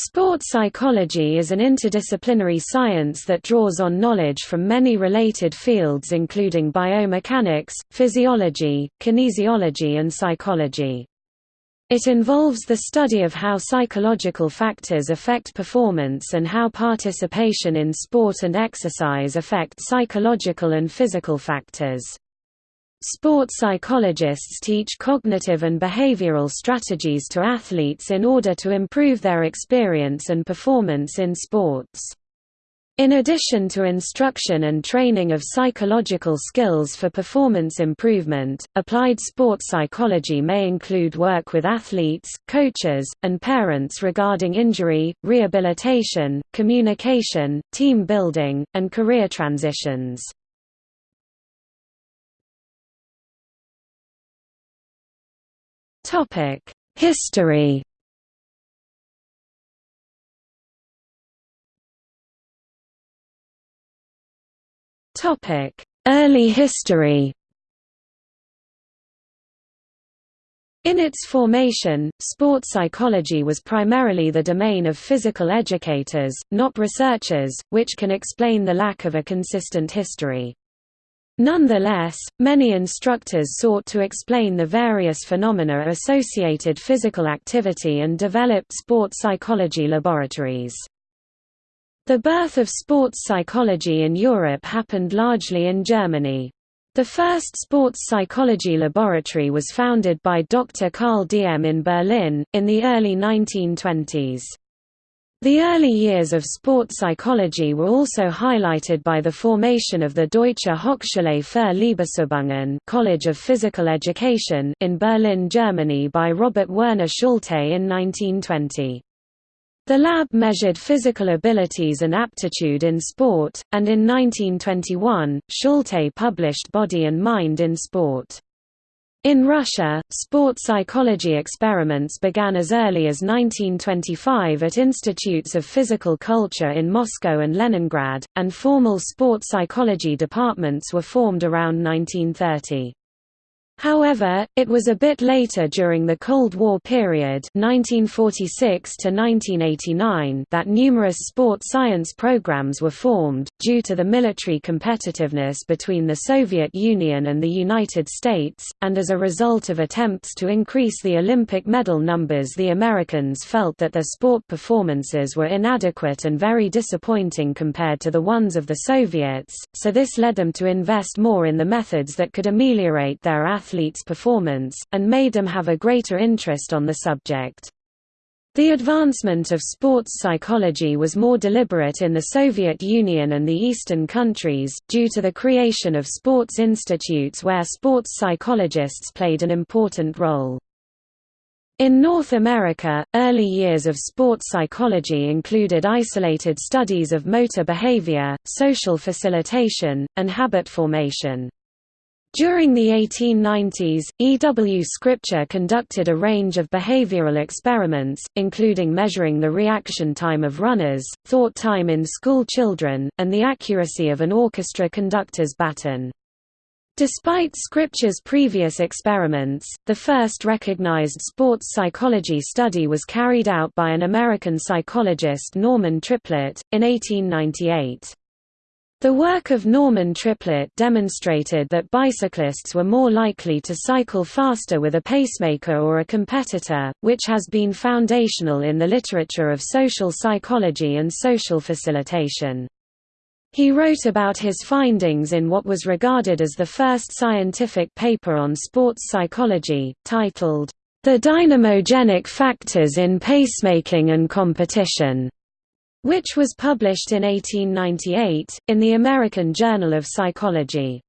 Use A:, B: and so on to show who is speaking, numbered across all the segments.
A: Sports psychology is an interdisciplinary science that draws on knowledge from many related fields including biomechanics, physiology, kinesiology and psychology. It involves the study of how psychological factors affect performance and how participation in sport and exercise affect psychological and physical factors. Sport psychologists teach cognitive and behavioral strategies to athletes in order to improve their experience and performance in sports. In addition to instruction and training of psychological skills for performance improvement, applied sports psychology may include work with athletes, coaches, and parents regarding injury, rehabilitation, communication, team building, and career transitions. History. Topic: Early history. In its formation, sports psychology was primarily the domain of physical educators, not researchers, which can explain the lack of a consistent history. Nonetheless, many instructors sought to explain the various phenomena associated physical activity and developed sports psychology laboratories. The birth of sports psychology in Europe happened largely in Germany. The first sports psychology laboratory was founded by Dr. Carl Diem in Berlin, in the early 1920s. The early years of sport psychology were also highlighted by the formation of the Deutsche Hochschule für Leibesübungen College of Physical Education in Berlin, Germany by Robert Werner Schulte in 1920. The lab measured physical abilities and aptitude in sport, and in 1921, Schulte published Body and Mind in Sport. In Russia, sport psychology experiments began as early as 1925 at institutes of physical culture in Moscow and Leningrad, and formal sport psychology departments were formed around 1930. However, it was a bit later during the Cold War period 1946 to 1989 that numerous sport science programs were formed, due to the military competitiveness between the Soviet Union and the United States, and as a result of attempts to increase the Olympic medal numbers the Americans felt that their sport performances were inadequate and very disappointing compared to the ones of the Soviets, so this led them to invest more in the methods that could ameliorate their athletes athletes' performance, and made them have a greater interest on the subject. The advancement of sports psychology was more deliberate in the Soviet Union and the Eastern countries, due to the creation of sports institutes where sports psychologists played an important role. In North America, early years of sports psychology included isolated studies of motor behavior, social facilitation, and habit formation. During the 1890s, E. W. Scripture conducted a range of behavioral experiments, including measuring the reaction time of runners, thought time in school children, and the accuracy of an orchestra conductor's baton. Despite Scripture's previous experiments, the first recognized sports psychology study was carried out by an American psychologist Norman Triplett, in 1898. The work of Norman Triplett demonstrated that bicyclists were more likely to cycle faster with a pacemaker or a competitor, which has been foundational in the literature of social psychology and social facilitation. He wrote about his findings in what was regarded as the first scientific paper on sports psychology, titled, The Dynamogenic Factors in Pacemaking and Competition which was published in 1898, in the American Journal of Psychology.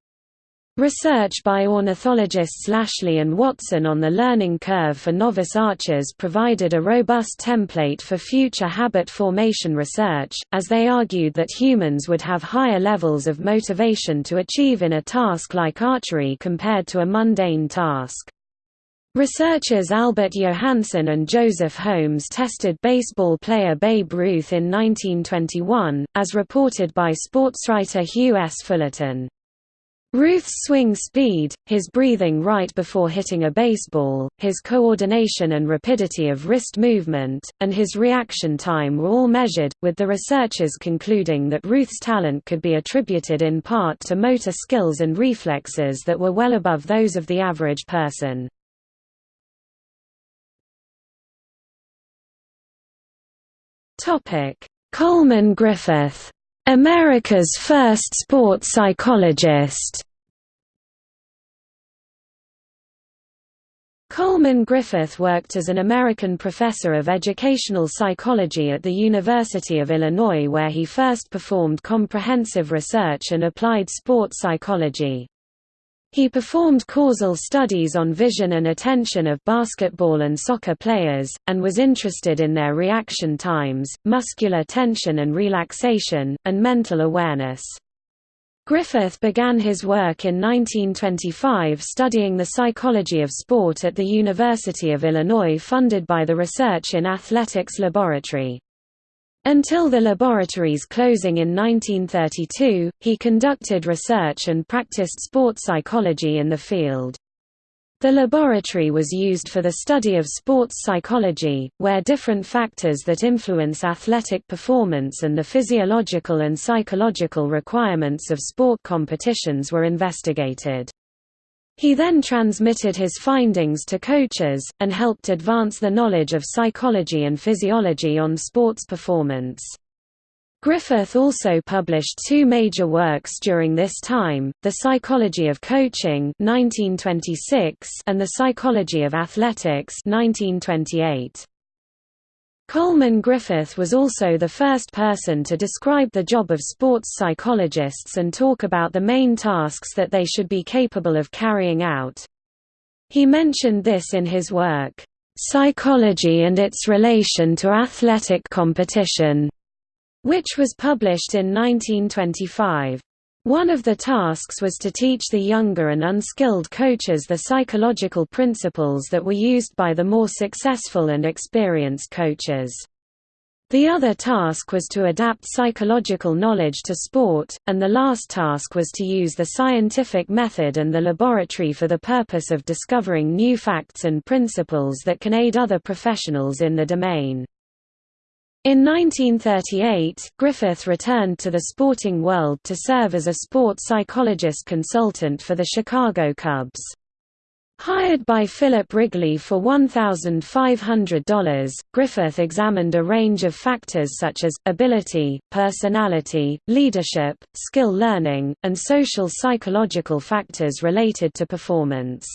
A: Research by ornithologists Lashley and Watson on the learning curve for novice archers provided a robust template for future habit formation research, as they argued that humans would have higher levels of motivation to achieve in a task like archery compared to a mundane task. Researchers Albert Johansson and Joseph Holmes tested baseball player Babe Ruth in 1921, as reported by sportswriter Hugh S. Fullerton. Ruth's swing speed, his breathing right before hitting a baseball, his coordination and rapidity of wrist movement, and his reaction time were all measured, with the researchers concluding that Ruth's talent could be attributed in part to motor skills and reflexes that were well above those of the average person. Coleman Griffith America's first sports psychologist Coleman Griffith worked as an American professor of educational psychology at the University of Illinois where he first performed comprehensive research and applied sport psychology. He performed causal studies on vision and attention of basketball and soccer players, and was interested in their reaction times, muscular tension and relaxation, and mental awareness. Griffith began his work in 1925 studying the psychology of sport at the University of Illinois funded by the Research in Athletics Laboratory. Until the laboratory's closing in 1932, he conducted research and practiced sports psychology in the field. The laboratory was used for the study of sports psychology, where different factors that influence athletic performance and the physiological and psychological requirements of sport competitions were investigated. He then transmitted his findings to coaches, and helped advance the knowledge of psychology and physiology on sports performance. Griffith also published two major works during this time, The Psychology of Coaching 1926 and The Psychology of Athletics 1928. Coleman Griffith was also the first person to describe the job of sports psychologists and talk about the main tasks that they should be capable of carrying out. He mentioned this in his work, "'Psychology and its Relation to Athletic Competition' which was published in 1925. One of the tasks was to teach the younger and unskilled coaches the psychological principles that were used by the more successful and experienced coaches. The other task was to adapt psychological knowledge to sport, and the last task was to use the scientific method and the laboratory for the purpose of discovering new facts and principles that can aid other professionals in the domain. In 1938, Griffith returned to the sporting world to serve as a sports psychologist consultant for the Chicago Cubs. Hired by Philip Wrigley for $1,500, Griffith examined a range of factors such as, ability, personality, leadership, skill learning, and social psychological factors related to performance.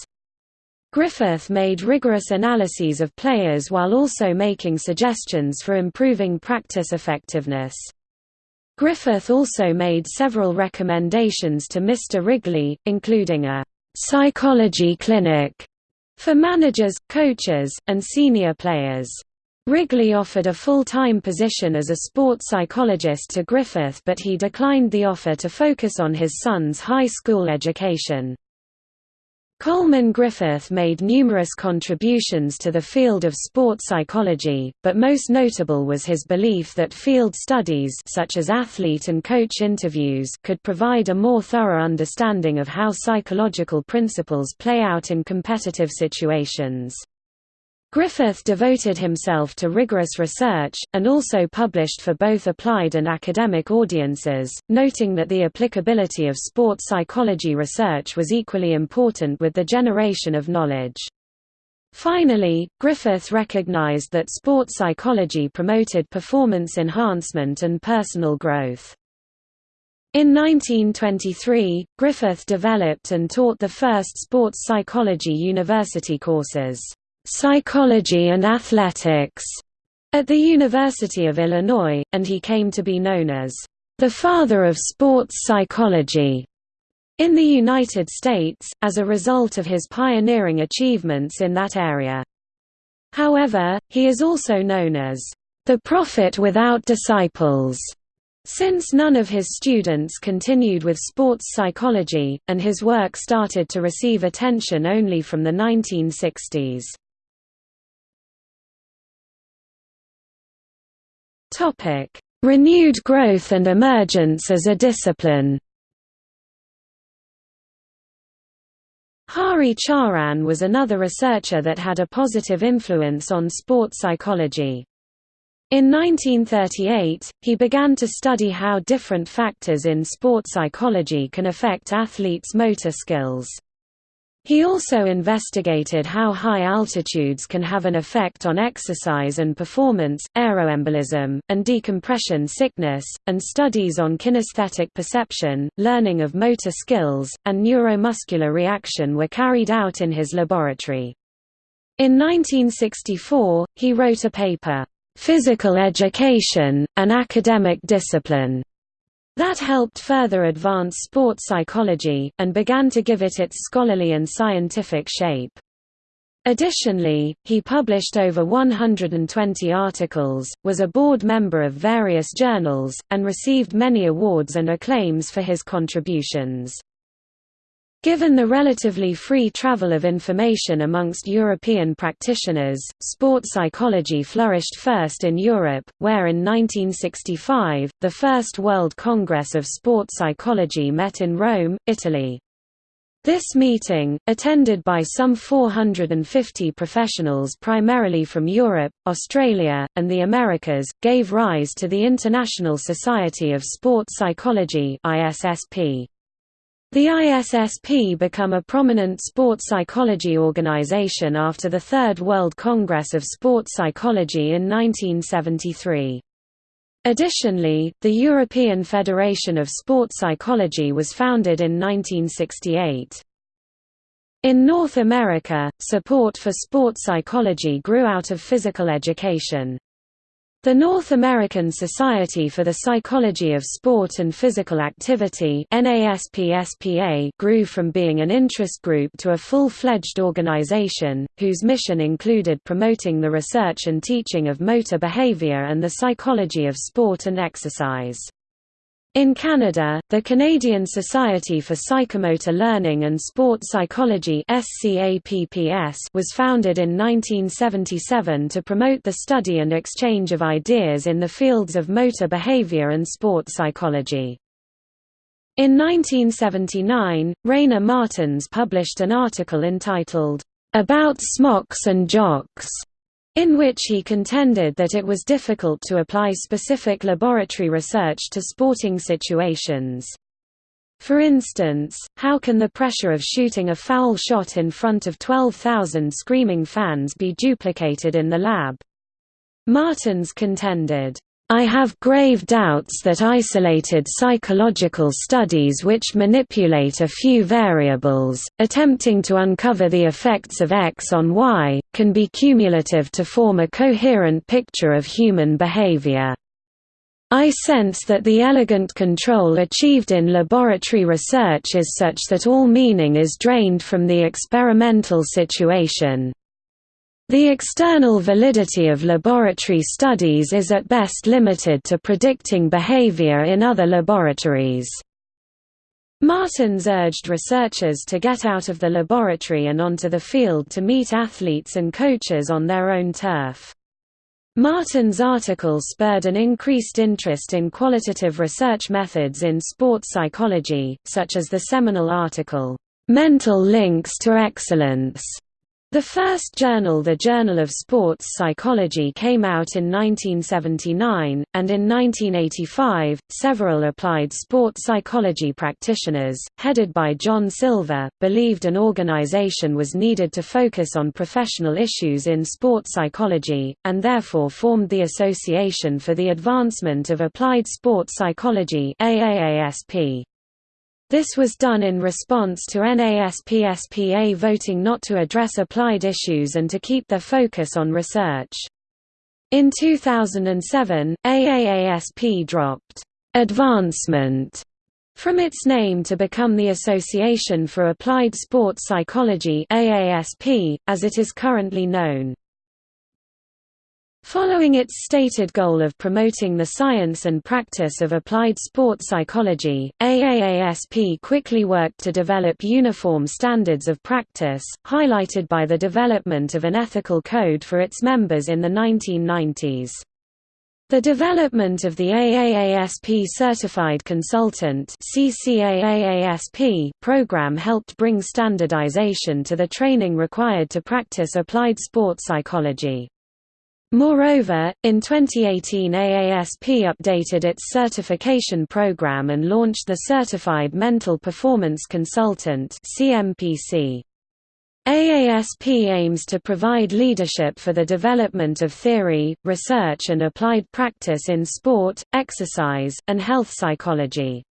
A: Griffith made rigorous analyses of players while also making suggestions for improving practice effectiveness. Griffith also made several recommendations to Mr. Wrigley, including a «psychology clinic» for managers, coaches, and senior players. Wrigley offered a full-time position as a sports psychologist to Griffith but he declined the offer to focus on his son's high school education. Coleman Griffith made numerous contributions to the field of sports psychology, but most notable was his belief that field studies such as athlete and coach interviews could provide a more thorough understanding of how psychological principles play out in competitive situations. Griffith devoted himself to rigorous research, and also published for both applied and academic audiences, noting that the applicability of sports psychology research was equally important with the generation of knowledge. Finally, Griffith recognized that sports psychology promoted performance enhancement and personal growth. In 1923, Griffith developed and taught the first sports psychology university courses. Psychology and Athletics at the University of Illinois, and he came to be known as the father of sports psychology in the United States, as a result of his pioneering achievements in that area. However, he is also known as the prophet without disciples, since none of his students continued with sports psychology, and his work started to receive attention only from the 1960s. Topic: Renewed growth and emergence as a discipline. Hari Charan was another researcher that had a positive influence on sports psychology. In 1938, he began to study how different factors in sport psychology can affect athletes' motor skills. He also investigated how high altitudes can have an effect on exercise and performance, aeroembolism, and decompression sickness, and studies on kinesthetic perception, learning of motor skills, and neuromuscular reaction were carried out in his laboratory. In 1964, he wrote a paper, "'Physical Education, an Academic Discipline' That helped further advance sports psychology, and began to give it its scholarly and scientific shape. Additionally, he published over 120 articles, was a board member of various journals, and received many awards and acclaims for his contributions. Given the relatively free travel of information amongst European practitioners, sport psychology flourished first in Europe, where in 1965, the First World Congress of Sport Psychology met in Rome, Italy. This meeting, attended by some 450 professionals primarily from Europe, Australia, and the Americas, gave rise to the International Society of Sport Psychology ISSP. The ISSP became a prominent sports psychology organization after the Third World Congress of Sport Psychology in 1973. Additionally, the European Federation of Sport Psychology was founded in 1968. In North America, support for sport psychology grew out of physical education. The North American Society for the Psychology of Sport and Physical Activity grew from being an interest group to a full-fledged organization, whose mission included promoting the research and teaching of motor behavior and the psychology of sport and exercise. In Canada, the Canadian Society for Psychomotor Learning and Sport Psychology was founded in 1977 to promote the study and exchange of ideas in the fields of motor behavior and sport psychology. In 1979, Rainer Martens published an article entitled, "'About Smocks and Jocks' in which he contended that it was difficult to apply specific laboratory research to sporting situations. For instance, how can the pressure of shooting a foul shot in front of 12,000 screaming fans be duplicated in the lab? Martens contended, I have grave doubts that isolated psychological studies which manipulate a few variables, attempting to uncover the effects of X on Y, can be cumulative to form a coherent picture of human behavior. I sense that the elegant control achieved in laboratory research is such that all meaning is drained from the experimental situation. The external validity of laboratory studies is at best limited to predicting behavior in other laboratories. Martens urged researchers to get out of the laboratory and onto the field to meet athletes and coaches on their own turf. Martens' article spurred an increased interest in qualitative research methods in sports psychology, such as the seminal article, "'Mental Links to Excellence' The first journal the Journal of Sports Psychology came out in 1979, and in 1985, several applied sport psychology practitioners, headed by John Silva, believed an organization was needed to focus on professional issues in sport psychology, and therefore formed the Association for the Advancement of Applied Sport Psychology AAASP. This was done in response to NASPSPA voting not to address applied issues and to keep their focus on research. In 2007, AAASP dropped advancement from its name to become the Association for Applied Sports Psychology AASP, as it is currently known. Following its stated goal of promoting the science and practice of applied sport psychology, AAASP quickly worked to develop uniform standards of practice, highlighted by the development of an ethical code for its members in the 1990s. The development of the AAASP Certified Consultant program helped bring standardization to the training required to practice applied sport psychology. Moreover, in 2018 AASP updated its certification program and launched the Certified Mental Performance Consultant CMPC. AASP aims to provide leadership for the development of theory, research and applied practice in sport, exercise, and health psychology.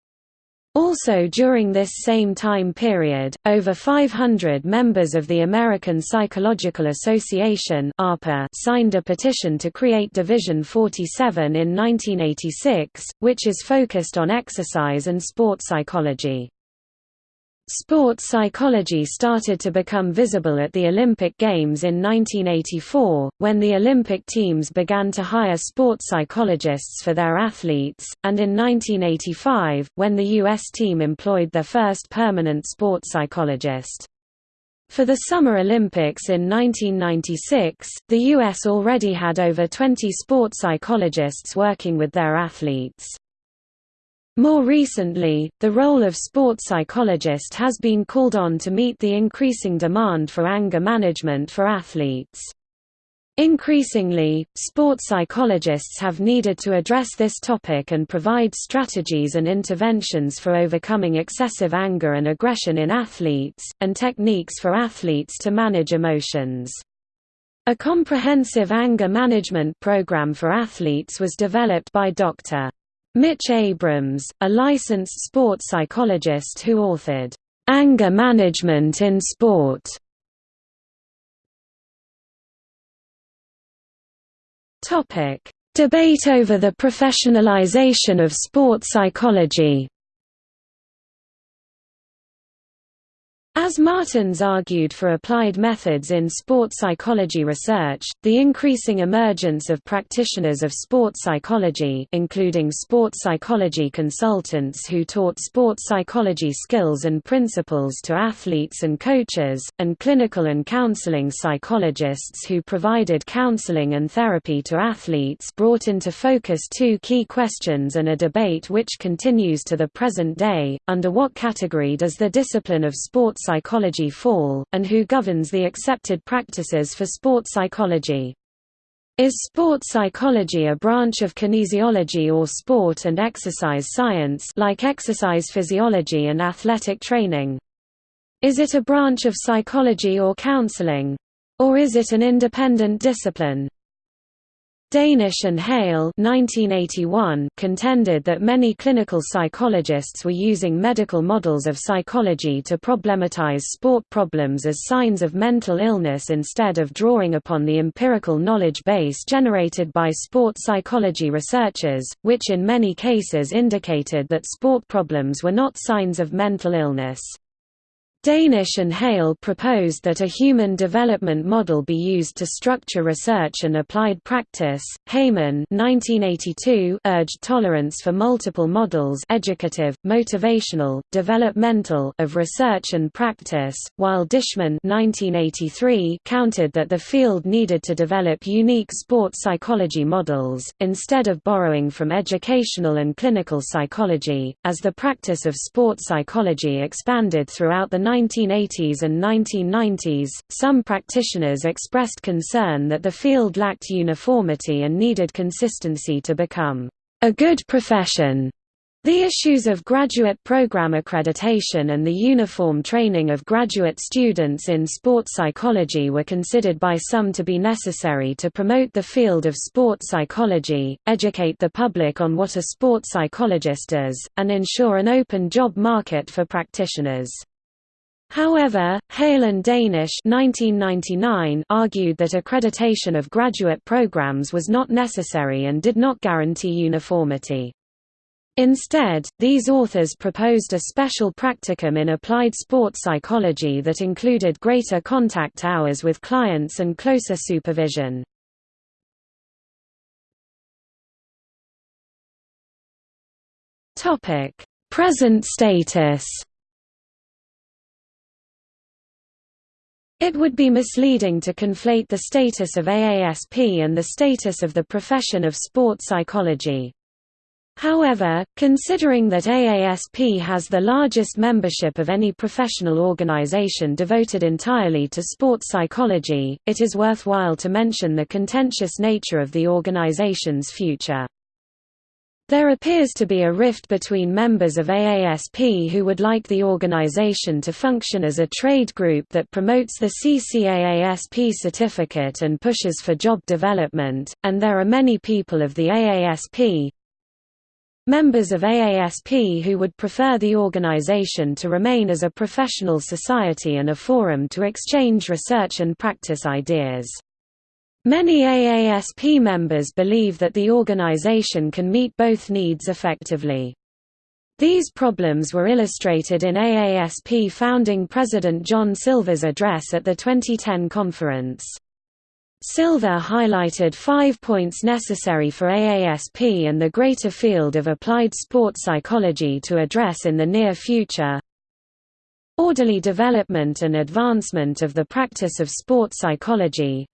A: Also during this same time period, over 500 members of the American Psychological Association signed a petition to create Division 47 in 1986, which is focused on exercise and sport psychology. Sports psychology started to become visible at the Olympic Games in 1984, when the Olympic teams began to hire sports psychologists for their athletes, and in 1985, when the U.S. team employed their first permanent sports psychologist. For the Summer Olympics in 1996, the U.S. already had over 20 sports psychologists working with their athletes. More recently, the role of sports psychologist has been called on to meet the increasing demand for anger management for athletes. Increasingly, sports psychologists have needed to address this topic and provide strategies and interventions for overcoming excessive anger and aggression in athletes, and techniques for athletes to manage emotions. A comprehensive anger management program for athletes was developed by Dr. Mitch Abrams, a licensed sports psychologist who authored, "'Anger Management in Sport' Debate over the professionalization of sport psychology As Martens argued for applied methods in sport psychology research, the increasing emergence of practitioners of sport psychology including sport psychology consultants who taught sport psychology skills and principles to athletes and coaches, and clinical and counseling psychologists who provided counseling and therapy to athletes brought into focus two key questions and a debate which continues to the present day, under what category does the discipline of sport psychology fall, and who governs the accepted practices for sport psychology. Is sport psychology a branch of kinesiology or sport and exercise science like exercise physiology and athletic training? Is it a branch of psychology or counseling? Or is it an independent discipline? Danish and Hale 1981 contended that many clinical psychologists were using medical models of psychology to problematize sport problems as signs of mental illness instead of drawing upon the empirical knowledge base generated by sport psychology researchers, which in many cases indicated that sport problems were not signs of mental illness. Danish and Hale proposed that a human development model be used to structure research and applied practice. Heyman (1982) urged tolerance for multiple models, educative, motivational, developmental, of research and practice, while Dishman (1983) countered that the field needed to develop unique sport psychology models instead of borrowing from educational and clinical psychology. As the practice of sport psychology expanded throughout the 1980s and 1990s, some practitioners expressed concern that the field lacked uniformity and needed consistency to become a good profession. The issues of graduate program accreditation and the uniform training of graduate students in sports psychology were considered by some to be necessary to promote the field of sport psychology, educate the public on what a sport psychologist is, and ensure an open job market for practitioners. However, Hale and Danish 1999 argued that accreditation of graduate programs was not necessary and did not guarantee uniformity. Instead, these authors proposed a special practicum in applied sport psychology that included greater contact hours with clients and closer supervision. Present status It would be misleading to conflate the status of AASP and the status of the profession of sports psychology. However, considering that AASP has the largest membership of any professional organization devoted entirely to sports psychology, it is worthwhile to mention the contentious nature of the organization's future. There appears to be a rift between members of AASP who would like the organization to function as a trade group that promotes the CCAASP certificate and pushes for job development, and there are many people of the AASP, Members of AASP who would prefer the organization to remain as a professional society and a forum to exchange research and practice ideas. Many AASP members believe that the organization can meet both needs effectively. These problems were illustrated in AASP founding President John Silva's address at the 2010 conference. Silver highlighted five points necessary for AASP and the greater field of applied sports psychology to address in the near future. Orderly development and advancement of the practice of sports psychology.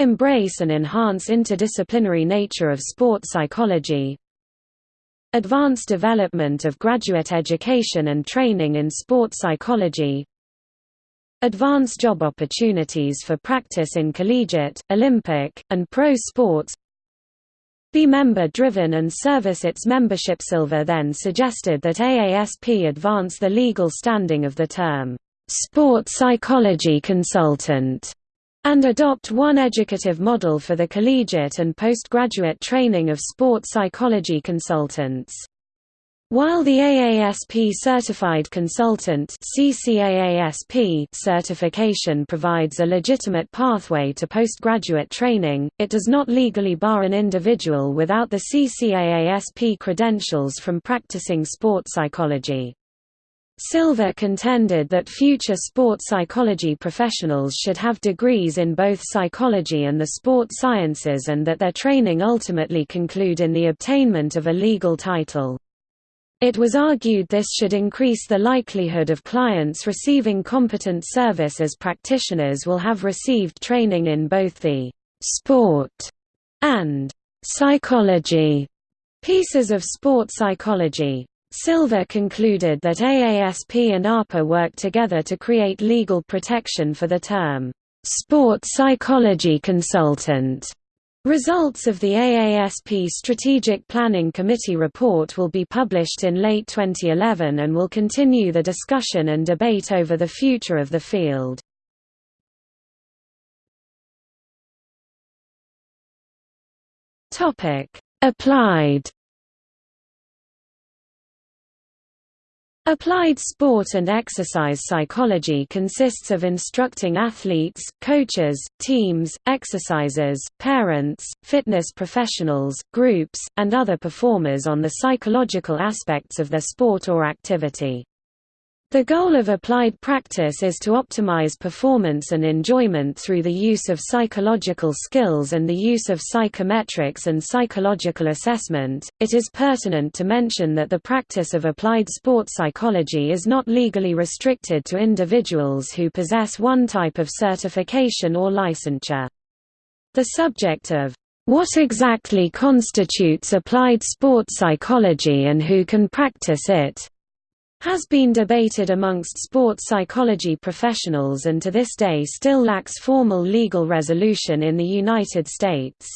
A: Embrace and enhance interdisciplinary nature of sports psychology. Advance development of graduate education and training in sports psychology Advance job opportunities for practice in collegiate, Olympic, and pro sports Be member-driven and service its membership. Silva then suggested that AASP advance the legal standing of the term, "...sport psychology consultant", and adopt one educative model for the collegiate and postgraduate training of sport psychology consultants. While the AASP Certified Consultant certification provides a legitimate pathway to postgraduate training, it does not legally bar an individual without the CCAASP credentials from practicing sport psychology. Silva contended that future sport psychology professionals should have degrees in both psychology and the sport sciences and that their training ultimately conclude in the obtainment of a legal title. It was argued this should increase the likelihood of clients receiving competent service as practitioners will have received training in both the «sport» and «psychology» pieces of sport psychology. Silva concluded that AASP and ARPA work together to create legal protection for the term «sport psychology consultant» Results of the AASP Strategic Planning Committee report will be published in late 2011 and will continue the discussion and debate over the future of the field. Applied Applied sport and exercise psychology consists of instructing athletes, coaches, teams, exercisers, parents, fitness professionals, groups, and other performers on the psychological aspects of their sport or activity. The goal of applied practice is to optimize performance and enjoyment through the use of psychological skills and the use of psychometrics and psychological assessment. It is pertinent to mention that the practice of applied sports psychology is not legally restricted to individuals who possess one type of certification or licensure. The subject of what exactly constitutes applied sports psychology and who can practice it has been debated amongst sports psychology professionals and to this day still lacks formal legal resolution in the United States.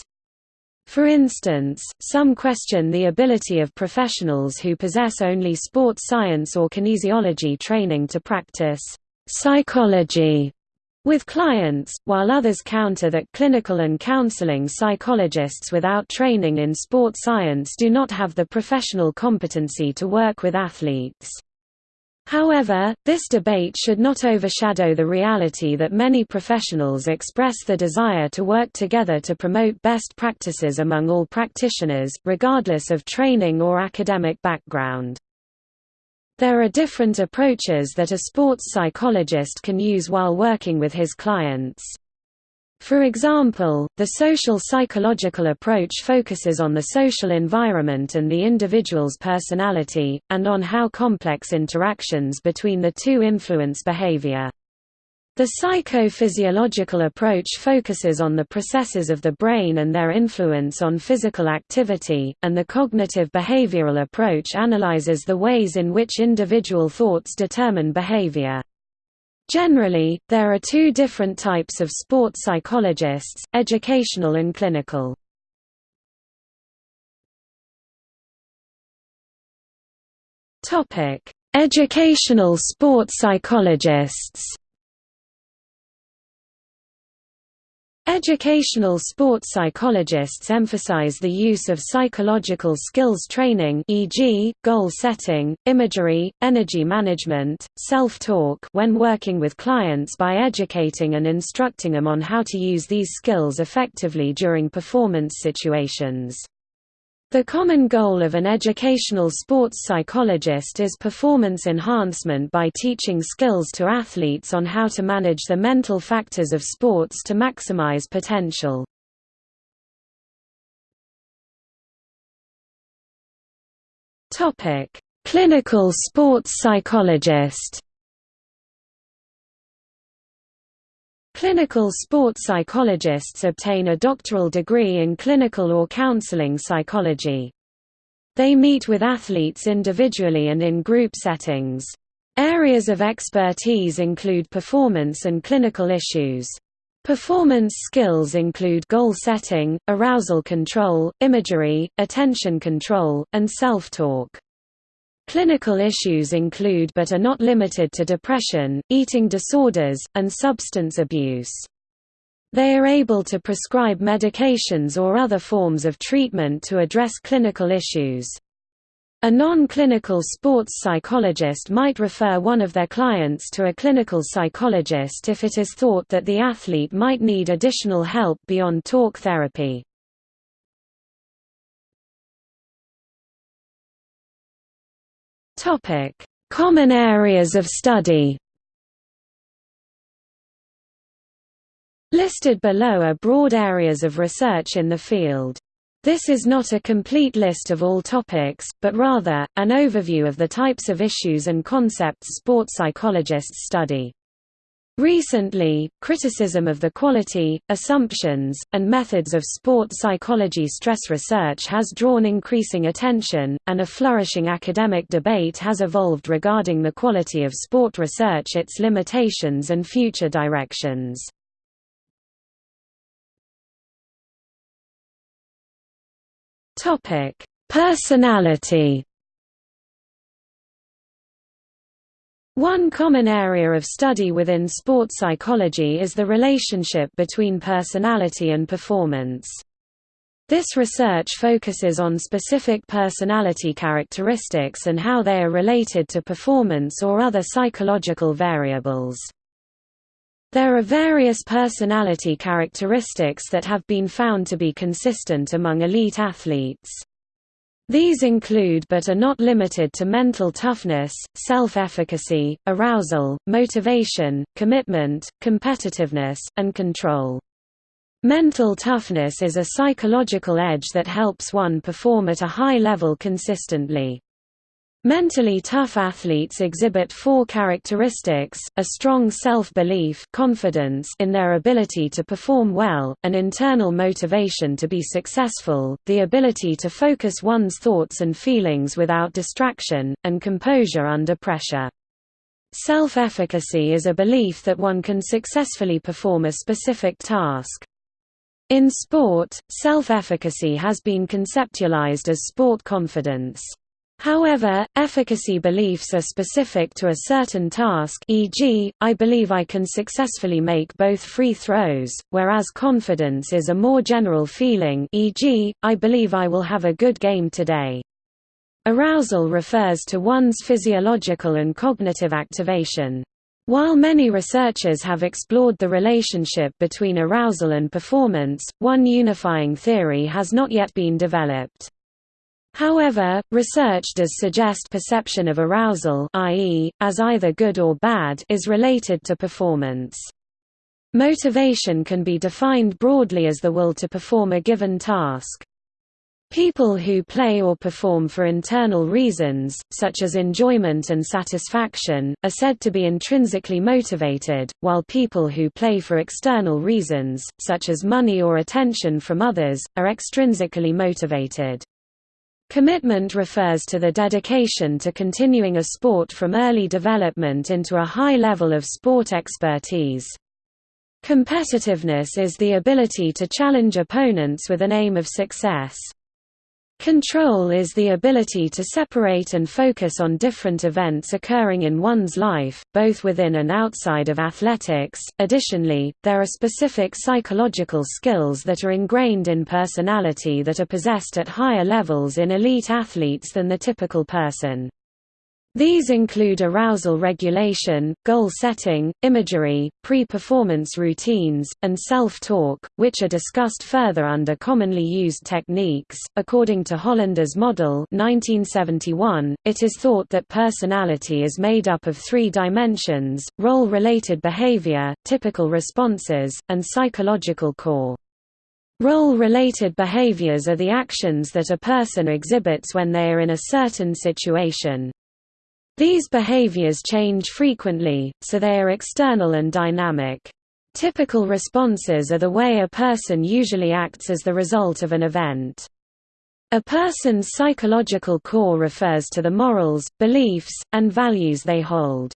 A: For instance, some question the ability of professionals who possess only sports science or kinesiology training to practice psychology with clients, while others counter that clinical and counseling psychologists without training in sport science do not have the professional competency to work with athletes. However, this debate should not overshadow the reality that many professionals express the desire to work together to promote best practices among all practitioners, regardless of training or academic background. There are different approaches that a sports psychologist can use while working with his clients. For example, the social psychological approach focuses on the social environment and the individual's personality, and on how complex interactions between the two influence behavior. The psychophysiological approach focuses on the processes of the brain and their influence on physical activity, and the cognitive behavioral approach analyzes the ways in which individual thoughts determine behavior. Generally, there are two different types of sports psychologists, educational and clinical. Educational sports psychologists Educational sports psychologists emphasize the use of psychological skills training e.g., goal setting, imagery, energy management, self-talk when working with clients by educating and instructing them on how to use these skills effectively during performance situations. The common goal of an educational sports psychologist is performance enhancement by teaching skills to athletes on how to manage the mental factors of sports to maximize potential. Clinical sports psychologist Clinical sports psychologists obtain a doctoral degree in clinical or counseling psychology. They meet with athletes individually and in group settings. Areas of expertise include performance and clinical issues. Performance skills include goal setting, arousal control, imagery, attention control, and self-talk. Clinical issues include but are not limited to depression, eating disorders, and substance abuse. They are able to prescribe medications or other forms of treatment to address clinical issues. A non-clinical sports psychologist might refer one of their clients to a clinical psychologist if it is thought that the athlete might need additional help beyond talk therapy. Topic: Common areas of study. Listed below are broad areas of research in the field. This is not a complete list of all topics, but rather, an overview of the types of issues and concepts sports psychologists study. Recently, criticism of the quality, assumptions, and methods of sport psychology stress research has drawn increasing attention, and a flourishing academic debate has evolved regarding the quality of sport research its limitations and future directions. Personality One common area of study within sports psychology is the relationship between personality and performance. This research focuses on specific personality characteristics and how they are related to performance or other psychological variables. There are various personality characteristics that have been found to be consistent among elite athletes. These include but are not limited to mental toughness, self-efficacy, arousal, motivation, commitment, competitiveness, and control. Mental toughness is a psychological edge that helps one perform at a high level consistently. Mentally tough athletes exhibit four characteristics, a strong self-belief confidence in their ability to perform well, an internal motivation to be successful, the ability to focus one's thoughts and feelings without distraction, and composure under pressure. Self-efficacy is a belief that one can successfully perform a specific task. In sport, self-efficacy has been conceptualized as sport confidence. However, efficacy beliefs are specific to a certain task e.g., I believe I can successfully make both free throws, whereas confidence is a more general feeling e.g., I believe I will have a good game today. Arousal refers to one's physiological and cognitive activation. While many researchers have explored the relationship between arousal and performance, one unifying theory has not yet been developed. However, research does suggest perception of arousal i.e., as either good or bad is related to performance. Motivation can be defined broadly as the will to perform a given task. People who play or perform for internal reasons, such as enjoyment and satisfaction, are said to be intrinsically motivated, while people who play for external reasons, such as money or attention from others, are extrinsically motivated. Commitment refers to the dedication to continuing a sport from early development into a high level of sport expertise. Competitiveness is the ability to challenge opponents with an aim of success. Control is the ability to separate and focus on different events occurring in one's life, both within and outside of athletics. Additionally, there are specific psychological skills that are ingrained in personality that are possessed at higher levels in elite athletes than the typical person. These include arousal regulation, goal setting, imagery, pre-performance routines, and self-talk, which are discussed further under commonly used techniques. According to Hollander's model, 1971, it is thought that personality is made up of three dimensions: role-related behavior, typical responses, and psychological core. Role-related behaviors are the actions that a person exhibits when they are in a certain situation. These behaviors change frequently, so they are external and dynamic. Typical responses are the way a person usually acts as the result of an event. A person's psychological core refers to the morals, beliefs, and values they hold.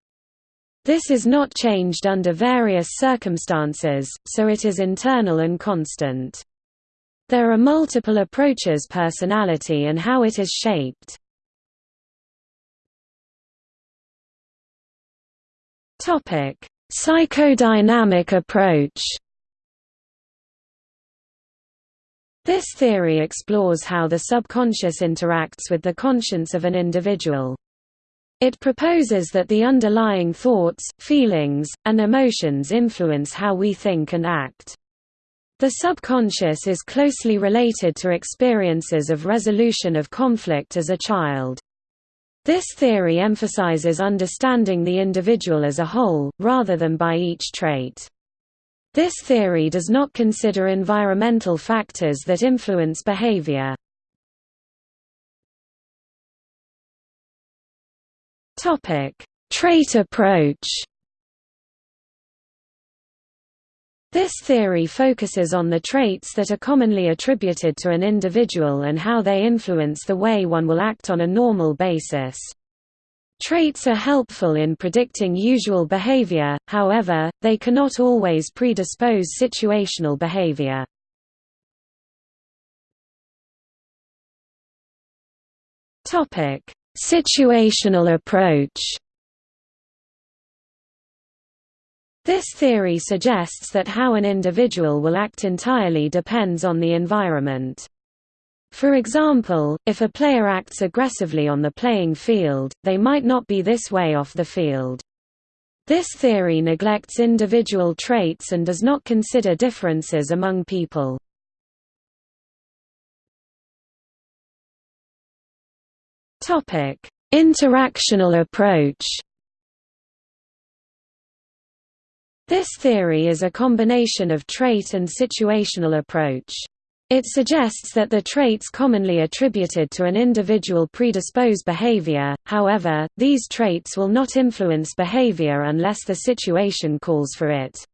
A: This is not changed under various circumstances, so it is internal and constant. There are multiple approaches personality and how it is shaped.
B: Topic: Psychodynamic approach.
A: This theory explores how the subconscious interacts with the conscience of an individual. It proposes that the underlying thoughts, feelings, and emotions influence how we think and act. The subconscious is closely related to experiences of resolution of conflict as a child. This theory emphasizes understanding the individual as a whole, rather than by each trait. This theory does not consider environmental factors that influence behavior.
B: Trait approach
A: This theory focuses on the traits that are commonly attributed to an individual and how they influence the way one will act on a normal basis. Traits are helpful in predicting usual behavior, however, they cannot always predispose situational behavior.
B: Situational approach
A: This theory suggests that how an individual will act entirely depends on the environment. For example, if a player acts aggressively on the playing field, they might not be this way off the field. This theory neglects individual traits and does not consider differences among people.
B: Interactional approach
A: This theory is a combination of trait and situational approach. It suggests that the traits commonly attributed to an individual predispose behavior, however, these traits will not influence behavior unless the situation calls for it.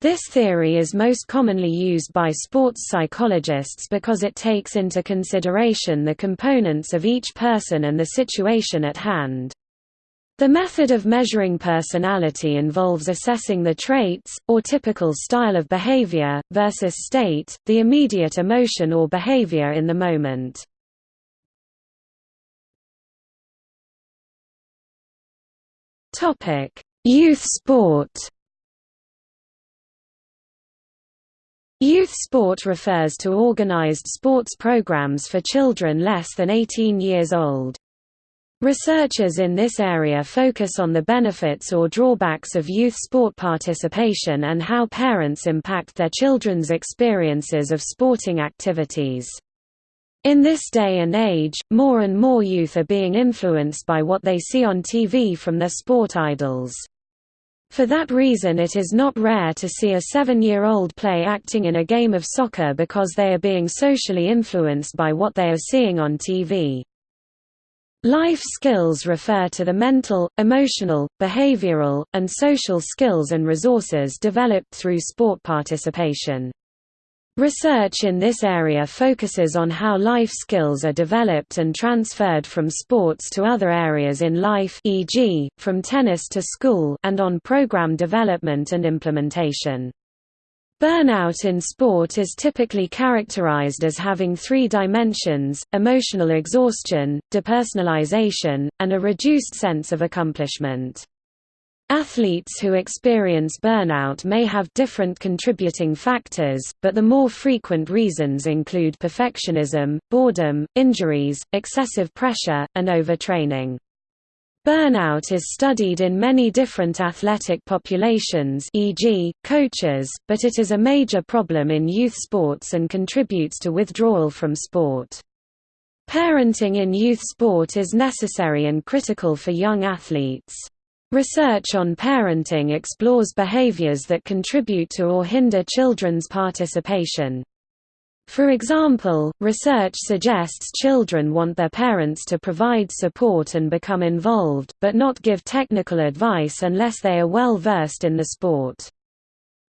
A: This theory is most commonly used by sports psychologists because it takes into consideration the components of each person and the situation at hand. The method of measuring personality involves assessing the traits, or typical style of behavior, versus state, the immediate emotion or behavior in the moment.
B: Youth sport
A: Youth sport refers to organized sports programs for children less than 18 years old. Researchers in this area focus on the benefits or drawbacks of youth sport participation and how parents impact their children's experiences of sporting activities. In this day and age, more and more youth are being influenced by what they see on TV from their sport idols. For that reason it is not rare to see a seven-year-old play acting in a game of soccer because they are being socially influenced by what they are seeing on TV. Life skills refer to the mental, emotional, behavioral, and social skills and resources developed through sport participation. Research in this area focuses on how life skills are developed and transferred from sports to other areas in life e.g., from tennis to school and on program development and implementation. Burnout in sport is typically characterized as having three dimensions, emotional exhaustion, depersonalization, and a reduced sense of accomplishment. Athletes who experience burnout may have different contributing factors, but the more frequent reasons include perfectionism, boredom, injuries, excessive pressure, and overtraining. Burnout is studied in many different athletic populations e.g., coaches, but it is a major problem in youth sports and contributes to withdrawal from sport. Parenting in youth sport is necessary and critical for young athletes. Research on parenting explores behaviors that contribute to or hinder children's participation. For example, research suggests children want their parents to provide support and become involved, but not give technical advice unless they are well versed in the sport.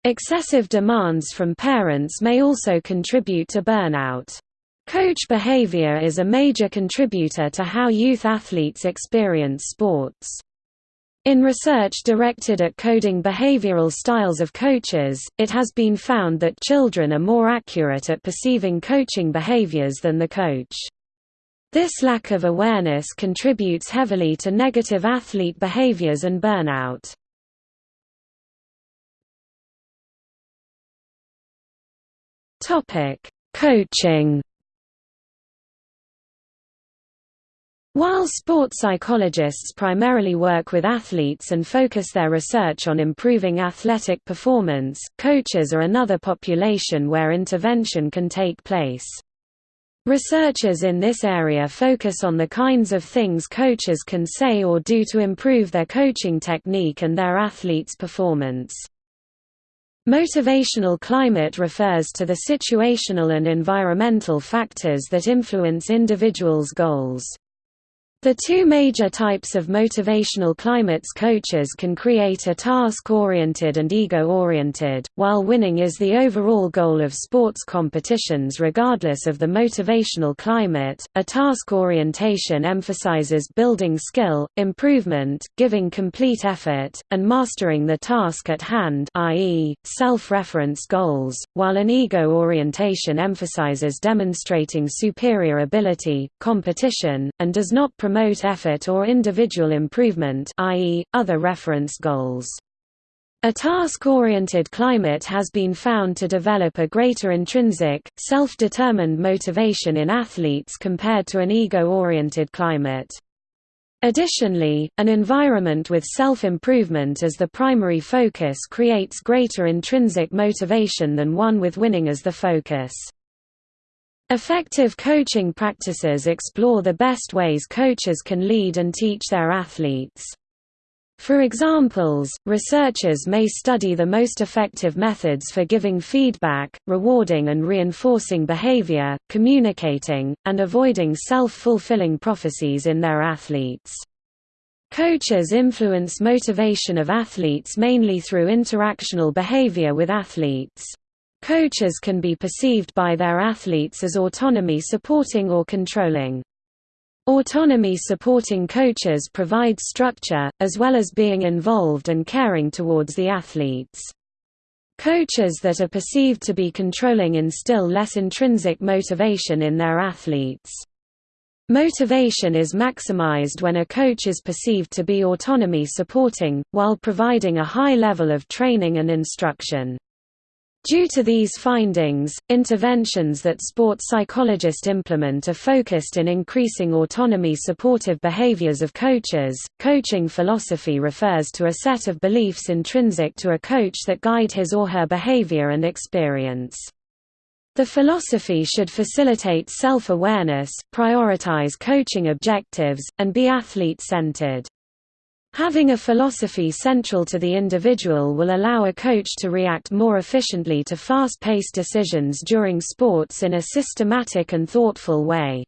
A: Excessive demands from parents may also contribute to burnout. Coach behavior is a major contributor to how youth athletes experience sports. In research directed at coding behavioral styles of coaches, it has been found that children are more accurate at perceiving coaching behaviors than the coach. This lack of awareness contributes heavily to negative athlete behaviors and burnout. Coaching While sports psychologists primarily work with athletes and focus their research on improving athletic performance, coaches are another population where intervention can take place. Researchers in this area focus on the kinds of things coaches can say or do to improve their coaching technique and their athletes' performance. Motivational climate refers to the situational and environmental factors that influence individuals' goals. The two major types of motivational climates coaches can create are task-oriented and ego-oriented, while winning is the overall goal of sports competitions regardless of the motivational climate. A task orientation emphasizes building skill, improvement, giving complete effort, and mastering the task at hand i.e., self-reference goals, while an ego orientation emphasizes demonstrating superior ability, competition, and does not promote effort or individual improvement i.e., other reference goals. A task-oriented climate has been found to develop a greater intrinsic, self-determined motivation in athletes compared to an ego-oriented climate. Additionally, an environment with self-improvement as the primary focus creates greater intrinsic motivation than one with winning as the focus. Effective coaching practices explore the best ways coaches can lead and teach their athletes. For examples, researchers may study the most effective methods for giving feedback, rewarding and reinforcing behavior, communicating, and avoiding self-fulfilling prophecies in their athletes. Coaches influence motivation of athletes mainly through interactional behavior with athletes. Coaches can be perceived by their athletes as autonomy supporting or controlling. Autonomy supporting coaches provide structure, as well as being involved and caring towards the athletes. Coaches that are perceived to be controlling instill less intrinsic motivation in their athletes. Motivation is maximized when a coach is perceived to be autonomy supporting, while providing a high level of training and instruction. Due to these findings, interventions that sports psychologists implement are focused in increasing autonomy supportive behaviors of coaches. Coaching philosophy refers to a set of beliefs intrinsic to a coach that guide his or her behavior and experience. The philosophy should facilitate self-awareness, prioritize coaching objectives, and be athlete-centered. Having a philosophy central to the individual will allow a coach to react more efficiently to fast-paced decisions during sports in a systematic and thoughtful way.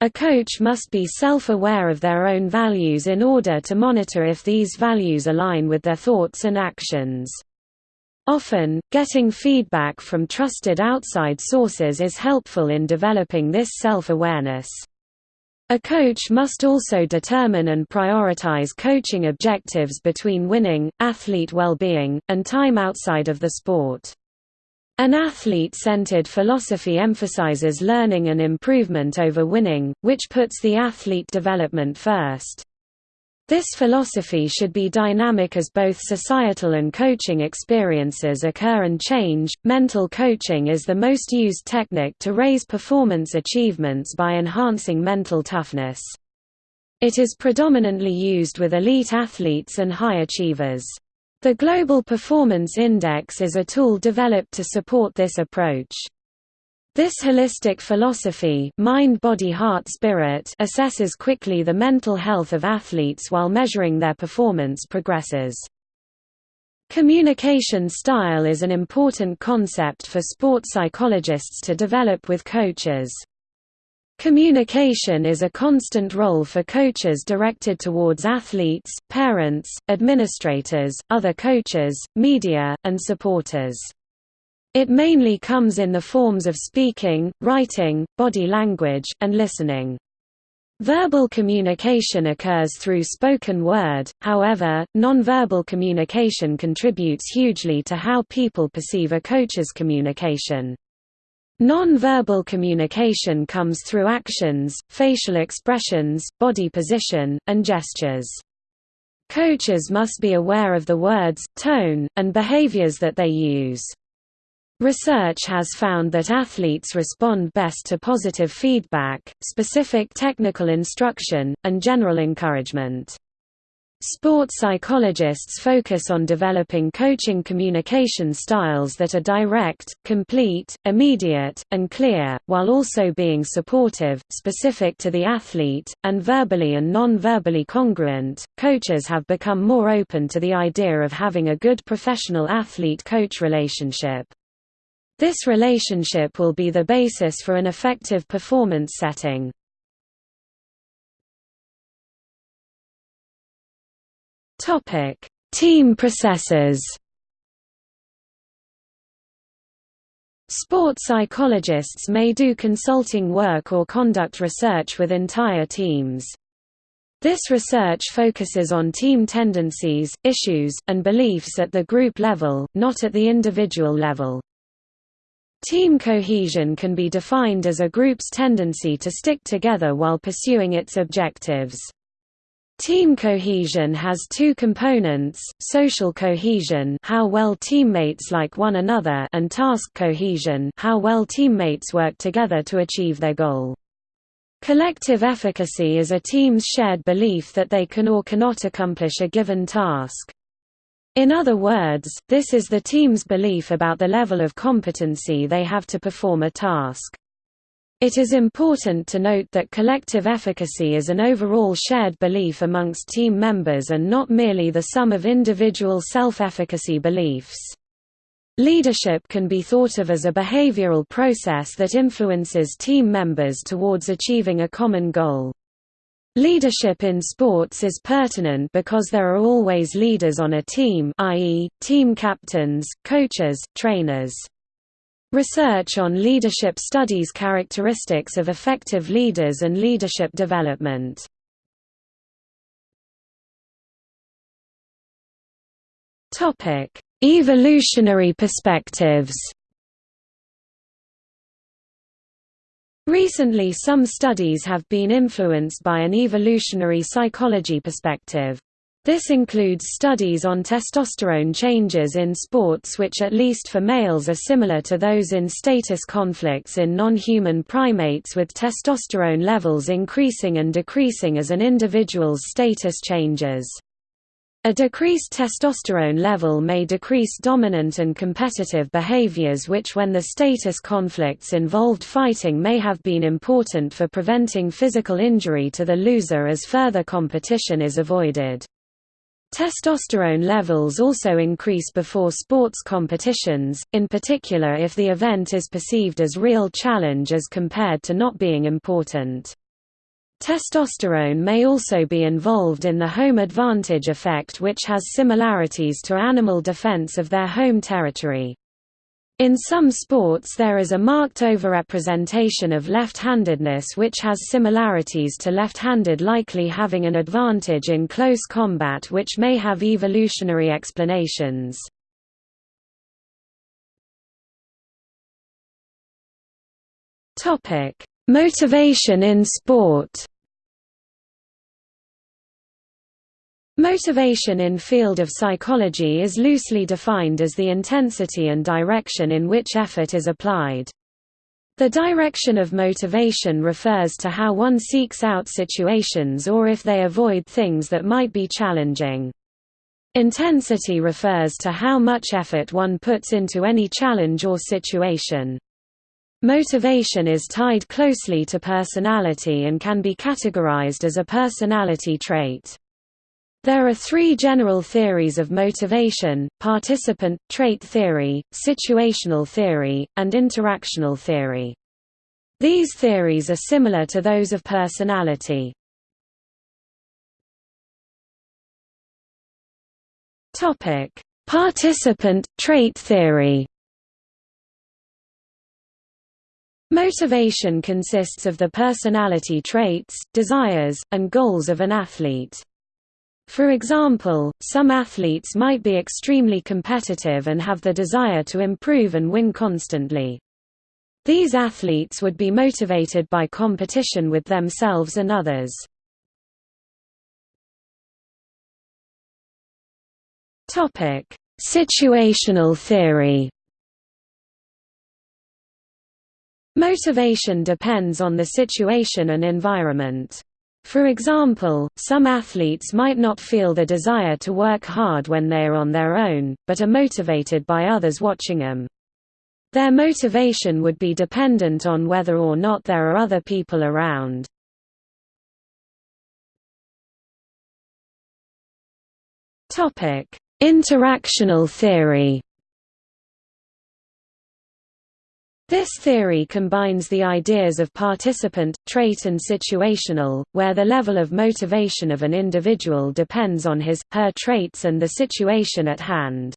A: A coach must be self-aware of their own values in order to monitor if these values align with their thoughts and actions. Often, getting feedback from trusted outside sources is helpful in developing this self-awareness. A coach must also determine and prioritize coaching objectives between winning, athlete well-being, and time outside of the sport. An athlete-centered philosophy emphasizes learning and improvement over winning, which puts the athlete development first. This philosophy should be dynamic as both societal and coaching experiences occur and change. Mental coaching is the most used technique to raise performance achievements by enhancing mental toughness. It is predominantly used with elite athletes and high achievers. The Global Performance Index is a tool developed to support this approach. This holistic philosophy mind body heart spirit assesses quickly the mental health of athletes while measuring their performance progresses. Communication style is an important concept for sport psychologists to develop with coaches. Communication is a constant role for coaches directed towards athletes, parents, administrators, other coaches, media, and supporters. It mainly comes in the forms of speaking, writing, body language, and listening. Verbal communication occurs through spoken word, however, nonverbal communication contributes hugely to how people perceive a coach's communication. Non-verbal communication comes through actions, facial expressions, body position, and gestures. Coaches must be aware of the words, tone, and behaviors that they use. Research has found that athletes respond best to positive feedback, specific technical instruction, and general encouragement. Sport psychologists focus on developing coaching communication styles that are direct, complete, immediate, and clear, while also being supportive, specific to the athlete, and verbally and non verbally congruent. Coaches have become more open to the idea of having a good professional athlete coach relationship. This relationship will be the basis for an effective performance setting. Topic: Team processes. Sport psychologists may do consulting work or conduct research with entire teams. This research focuses on team tendencies, issues, and beliefs at the group level, not at the individual level. Team cohesion can be defined as a group's tendency to stick together while pursuing its objectives. Team cohesion has two components, social cohesion how well teammates like one another and task cohesion how well teammates work together to achieve their goal. Collective efficacy is a team's shared belief that they can or cannot accomplish a given task. In other words, this is the team's belief about the level of competency they have to perform a task. It is important to note that collective efficacy is an overall shared belief amongst team members and not merely the sum of individual self-efficacy beliefs. Leadership can be thought of as a behavioral process that influences team members towards achieving a common goal. Leadership in sports is pertinent because there are always leaders on a team i.e., team captains, coaches, trainers. Research on leadership studies characteristics of effective leaders and leadership development. Evolutionary perspectives Recently some studies have been influenced by an evolutionary psychology perspective. This includes studies on testosterone changes in sports which at least for males are similar to those in status conflicts in non-human primates with testosterone levels increasing and decreasing as an individual's status changes. A decreased testosterone level may decrease dominant and competitive behaviors which when the status conflicts involved fighting may have been important for preventing physical injury to the loser as further competition is avoided. Testosterone levels also increase before sports competitions, in particular if the event is perceived as real challenge as compared to not being important. Testosterone may also be involved in the home advantage effect which has similarities to animal defense of their home territory. In some sports there is a marked overrepresentation of left-handedness which has similarities to left-handed likely having an advantage in close combat which may have evolutionary explanations. Motivation in sport Motivation in field of psychology is loosely defined as the intensity and direction in which effort is applied. The direction of motivation refers to how one seeks out situations or if they avoid things that might be challenging. Intensity refers to how much effort one puts into any challenge or situation. Motivation is tied closely to personality and can be categorized as a personality trait. There are three general theories of motivation, participant, trait theory, situational theory, and interactional theory. These theories are similar to those of personality. Participant, trait theory Motivation consists of the personality traits, desires, and goals of an athlete. For example, some athletes might be extremely competitive and have the desire to improve and win constantly. These athletes would be motivated by competition with themselves and others. Situational theory Motivation depends on the situation and environment. For example, some athletes might not feel the desire to work hard when they are on their own, but are motivated by others watching them. Their motivation would be dependent on whether or not there are other people around. Interactional theory This theory combines the ideas of participant, trait and situational, where the level of motivation of an individual depends on his, her traits and the situation at hand.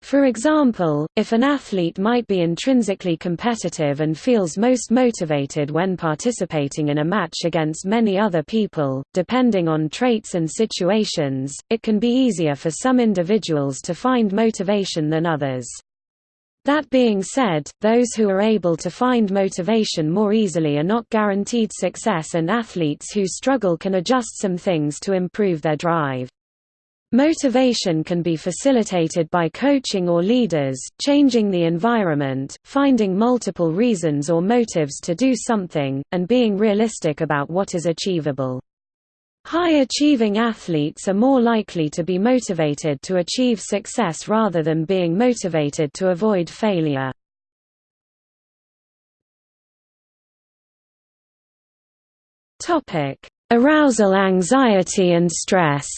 A: For example, if an athlete might be intrinsically competitive and feels most motivated when participating in a match against many other people, depending on traits and situations, it can be easier for some individuals to find motivation than others. That being said, those who are able to find motivation more easily are not guaranteed success and athletes who struggle can adjust some things to improve their drive. Motivation can be facilitated by coaching or leaders, changing the environment, finding multiple reasons or motives to do something, and being realistic about what is achievable. High-achieving athletes are more likely to be motivated to achieve success rather than being motivated to avoid failure. Arousal anxiety and stress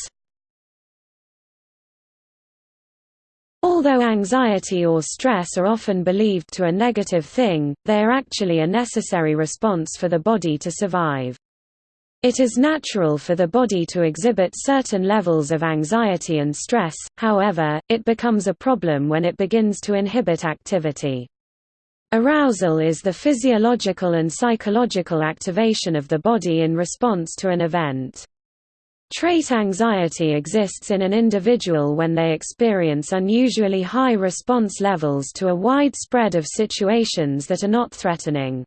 A: Although anxiety or stress are often believed to a negative thing, they are actually a necessary response for the body to survive. It is natural for the body to exhibit certain levels of anxiety and stress, however, it becomes a problem when it begins to inhibit activity. Arousal is the physiological and psychological activation of the body in response to an event. Trait anxiety exists in an individual when they experience unusually high response levels to a wide spread of situations that are not threatening.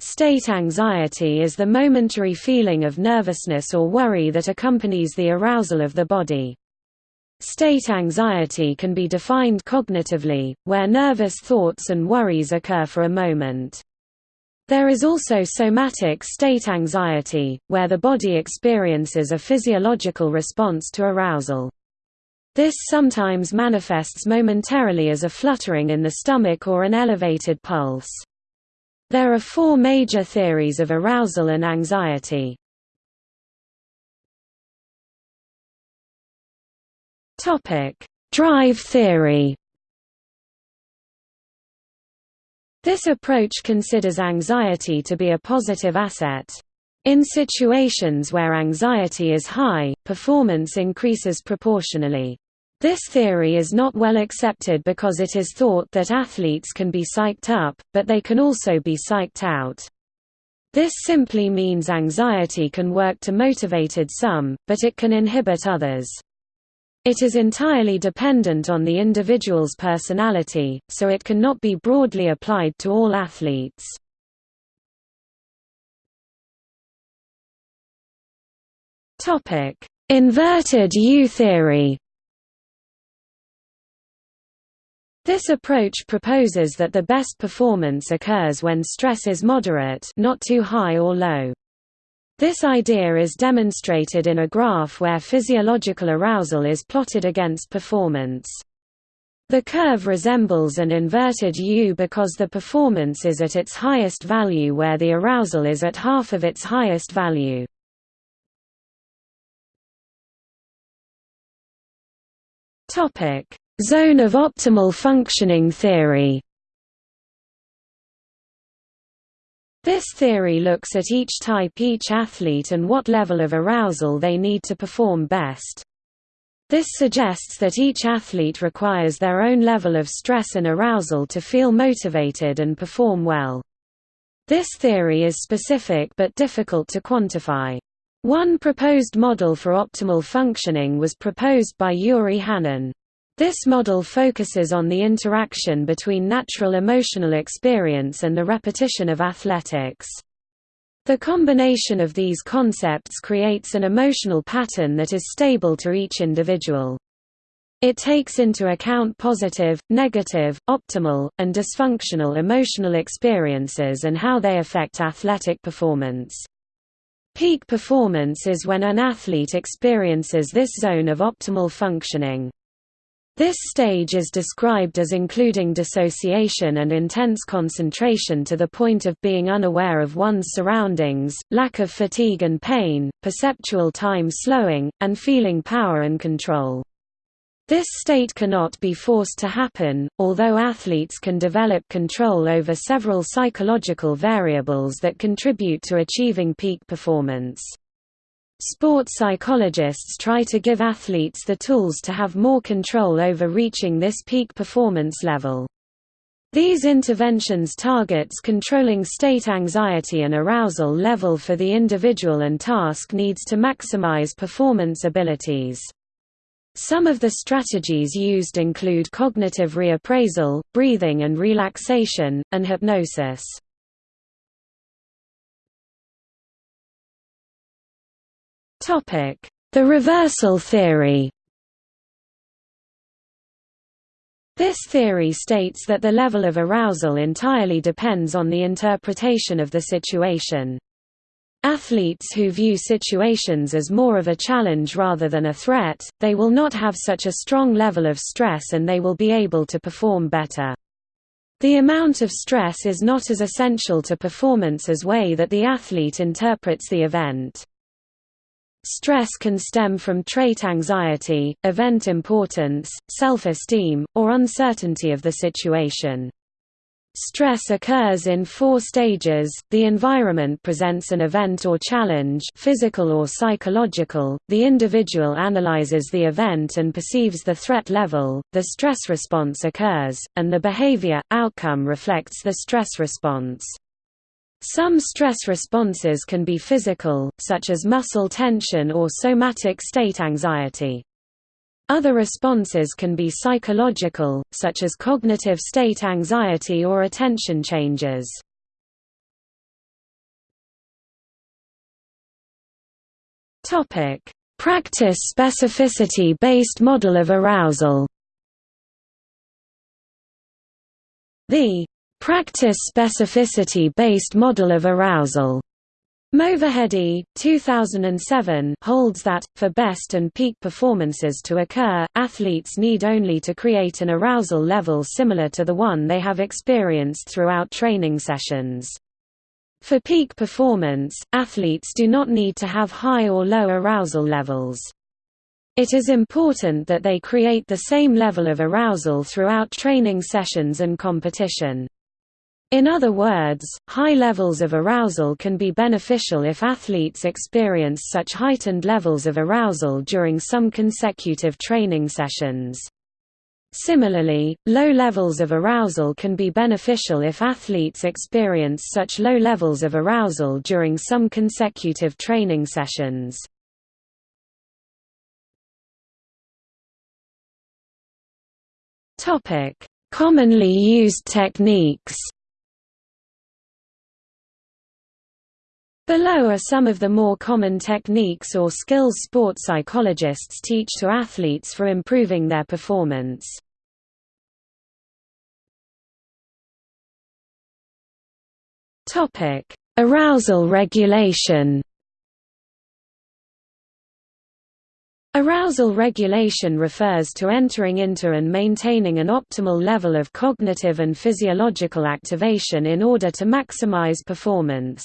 A: State anxiety is the momentary feeling of nervousness or worry that accompanies the arousal of the body. State anxiety can be defined cognitively, where nervous thoughts and worries occur for a moment. There is also somatic state anxiety, where the body experiences a physiological response to arousal. This sometimes manifests momentarily as a fluttering in the stomach or an elevated pulse. There are four major theories of arousal and anxiety. Drive theory This approach considers anxiety to be a positive asset. In situations where anxiety is high, performance increases proportionally. This theory is not well accepted because it is thought that athletes can be psyched up, but they can also be psyched out. This simply means anxiety can work to motivated some, but it can inhibit others. It is entirely dependent on the individual's personality, so it cannot be broadly applied to all athletes. Inverted U theory This approach proposes that the best performance occurs when stress is moderate not too high or low. This idea is demonstrated in a graph where physiological arousal is plotted against performance. The curve resembles an inverted U because the performance is at its highest value where the arousal is at half of its highest value. Zone of optimal functioning theory This theory looks at each type each athlete and what level of arousal they need to perform best. This suggests that each athlete requires their own level of stress and arousal to feel motivated and perform well. This theory is specific but difficult to quantify. One proposed model for optimal functioning was proposed by Yuri Hanin. This model focuses on the interaction between natural emotional experience and the repetition of athletics. The combination of these concepts creates an emotional pattern that is stable to each individual. It takes into account positive, negative, optimal, and dysfunctional emotional experiences and how they affect athletic performance. Peak performance is when an athlete experiences this zone of optimal functioning. This stage is described as including dissociation and intense concentration to the point of being unaware of one's surroundings, lack of fatigue and pain, perceptual time slowing, and feeling power and control. This state cannot be forced to happen, although athletes can develop control over several psychological variables that contribute to achieving peak performance. Sport psychologists try to give athletes the tools to have more control over reaching this peak performance level. These interventions targets controlling state anxiety and arousal level for the individual and task needs to maximize performance abilities. Some of the strategies used include cognitive reappraisal, breathing and relaxation, and hypnosis. The reversal theory This theory states that the level of arousal entirely depends on the interpretation of the situation. Athletes who view situations as more of a challenge rather than a threat, they will not have such a strong level of stress and they will be able to perform better. The amount of stress is not as essential to performance as way that the athlete interprets the event. Stress can stem from trait anxiety, event importance, self-esteem, or uncertainty of the situation. Stress occurs in four stages, the environment presents an event or challenge physical or psychological, the individual analyzes the event and perceives the threat level, the stress response occurs, and the behavior, outcome reflects the stress response. Some stress responses can be physical, such as muscle tension or somatic state anxiety. Other responses can be psychological, such as cognitive state anxiety or attention changes. Practice specificity-based model of arousal The Practice specificity-based model of arousal Movahedi, 2007, holds that, for best and peak performances to occur, athletes need only to create an arousal level similar to the one they have experienced throughout training sessions. For peak performance, athletes do not need to have high or low arousal levels. It is important that they create the same level of arousal throughout training sessions and competition. In other words, high levels of arousal can be beneficial if athletes experience such heightened levels of arousal during some consecutive training sessions. Similarly, low levels of arousal can be beneficial if athletes experience such low levels of arousal during some consecutive training sessions. Commonly used techniques Below are some of the more common techniques or skills sport psychologists teach to athletes for improving their performance. Arousal regulation Arousal regulation refers to entering into and maintaining an optimal level of cognitive and physiological activation in order to maximize performance.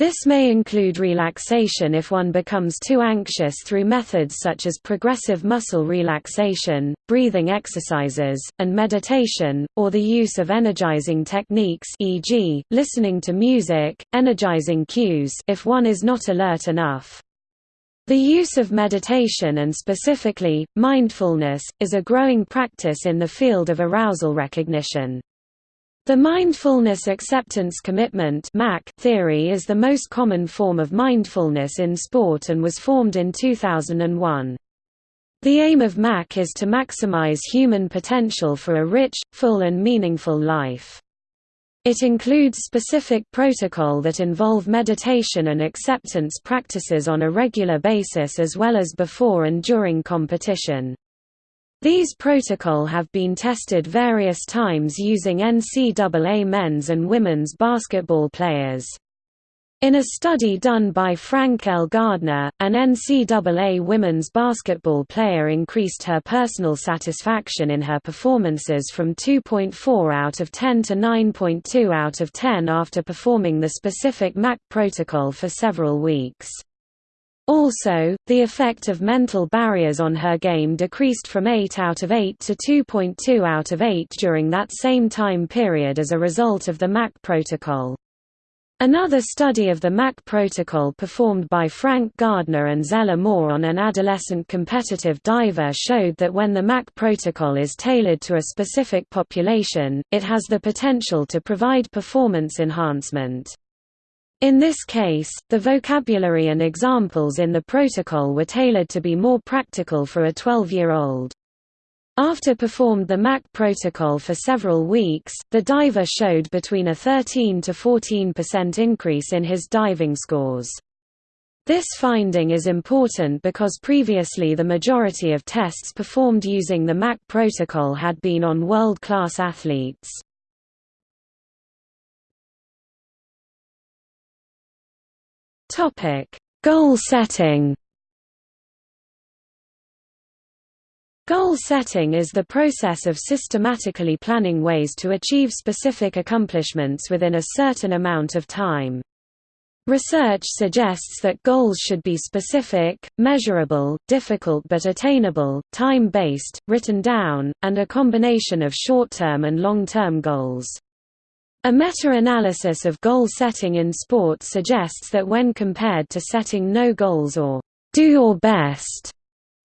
A: This may include relaxation if one becomes too anxious through methods such as progressive muscle relaxation, breathing exercises, and meditation, or the use of energizing techniques e.g., listening to music, energizing cues if one is not alert enough. The use of meditation and specifically, mindfulness, is a growing practice in the field of arousal recognition. The Mindfulness Acceptance Commitment theory is the most common form of mindfulness in sport and was formed in 2001. The aim of MAC is to maximize human potential for a rich, full and meaningful life. It includes specific protocol that involve meditation and acceptance practices on a regular basis as well as before and during competition. These protocol have been tested various times using NCAA men's and women's basketball players. In a study done by Frank L. Gardner, an NCAA women's basketball player increased her personal satisfaction in her performances from 2.4 out of 10 to 9.2 out of 10 after performing the specific MAC protocol for several weeks. Also, the effect of mental barriers on her game decreased from 8 out of 8 to 2.2 out of 8 during that same time period as a result of the MAC protocol. Another study of the MAC protocol performed by Frank Gardner and Zella Moore on an adolescent competitive diver showed that when the MAC protocol is tailored to a specific population, it has the potential to provide performance enhancement. In this case, the vocabulary and examples in the protocol were tailored to be more practical for a 12-year-old. After performed the MAC protocol for several weeks, the diver showed between a 13 to 14% increase in his diving scores. This finding is important because previously the majority of tests performed using the MAC protocol had been on world-class athletes. Topic: Goal setting. Goal setting is the process of systematically planning ways to achieve specific accomplishments within a certain amount of time. Research suggests that goals should be specific, measurable, difficult but attainable, time-based, written down, and a combination of short-term and long-term goals. A meta-analysis of goal setting in sport suggests that when compared to setting no goals or do your best